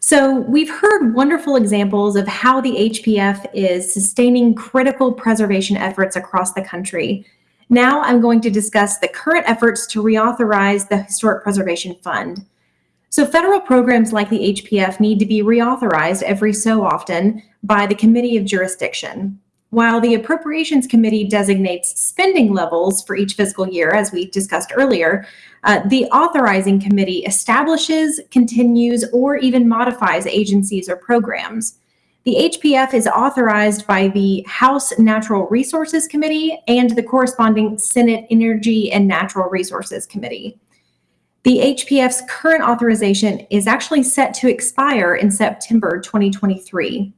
So we've heard wonderful examples of how the HPF is sustaining critical preservation efforts across the country. Now I'm going to discuss the current efforts to reauthorize the Historic Preservation Fund. So federal programs like the HPF need to be reauthorized every so often by the Committee of Jurisdiction. While the Appropriations Committee designates spending levels for each fiscal year, as we discussed earlier, uh, the Authorizing Committee establishes, continues, or even modifies agencies or programs. The HPF is authorized by the House Natural Resources Committee and the corresponding Senate Energy and Natural Resources Committee. The HPF's current authorization is actually set to expire in September 2023.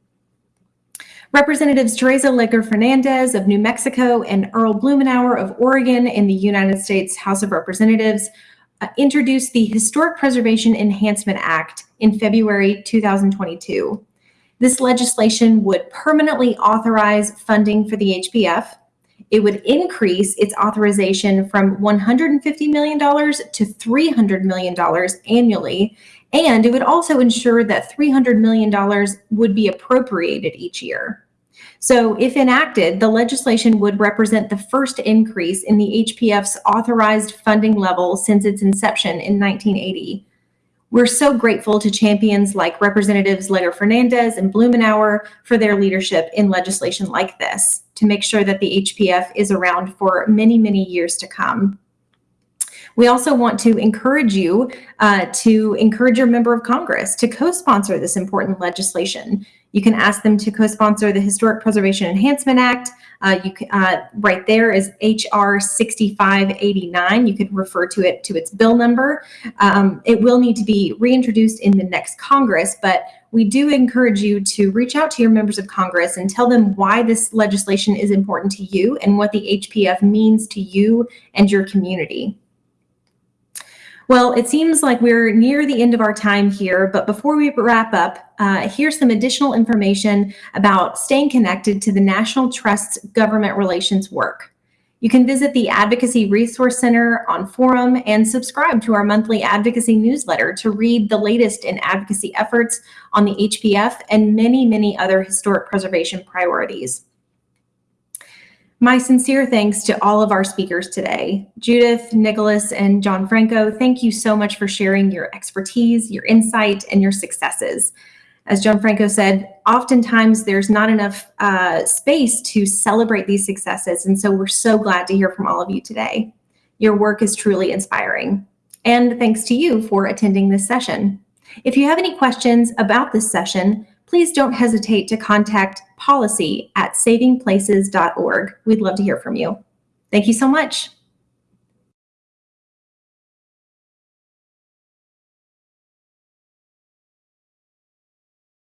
Representatives Teresa Leger Fernandez of New Mexico and Earl Blumenauer of Oregon in the United States House of Representatives uh, introduced the Historic Preservation Enhancement Act in February 2022. This legislation would permanently authorize funding for the HPF. It would increase its authorization from $150 million to $300 million annually and it would also ensure that $300 million would be appropriated each year. So if enacted, the legislation would represent the first increase in the HPF's authorized funding level since its inception in 1980. We're so grateful to champions like Representatives Leger Fernandez and Blumenauer for their leadership in legislation like this to make sure that the HPF is around for many, many years to come. We also want to encourage you uh, to encourage your member of Congress to co-sponsor this important legislation. You can ask them to co-sponsor the Historic Preservation Enhancement Act. Uh, you can, uh, right there is HR 6589. You could refer to it to its bill number. Um, it will need to be reintroduced in the next Congress, but we do encourage you to reach out to your members of Congress and tell them why this legislation is important to you and what the HPF means to you and your community. Well, it seems like we're near the end of our time here, but before we wrap up, uh, here's some additional information about staying connected to the National Trust's government relations work. You can visit the Advocacy Resource Center on forum and subscribe to our monthly advocacy newsletter to read the latest in advocacy efforts on the HPF and many, many other historic preservation priorities. My sincere thanks to all of our speakers today. Judith, Nicholas, and Gianfranco, thank you so much for sharing your expertise, your insight, and your successes. As Gianfranco said, oftentimes there's not enough uh, space to celebrate these successes, and so we're so glad to hear from all of you today. Your work is truly inspiring. And thanks to you for attending this session. If you have any questions about this session, please don't hesitate to contact policy at savingplaces.org. We'd love to hear from you. Thank you so much.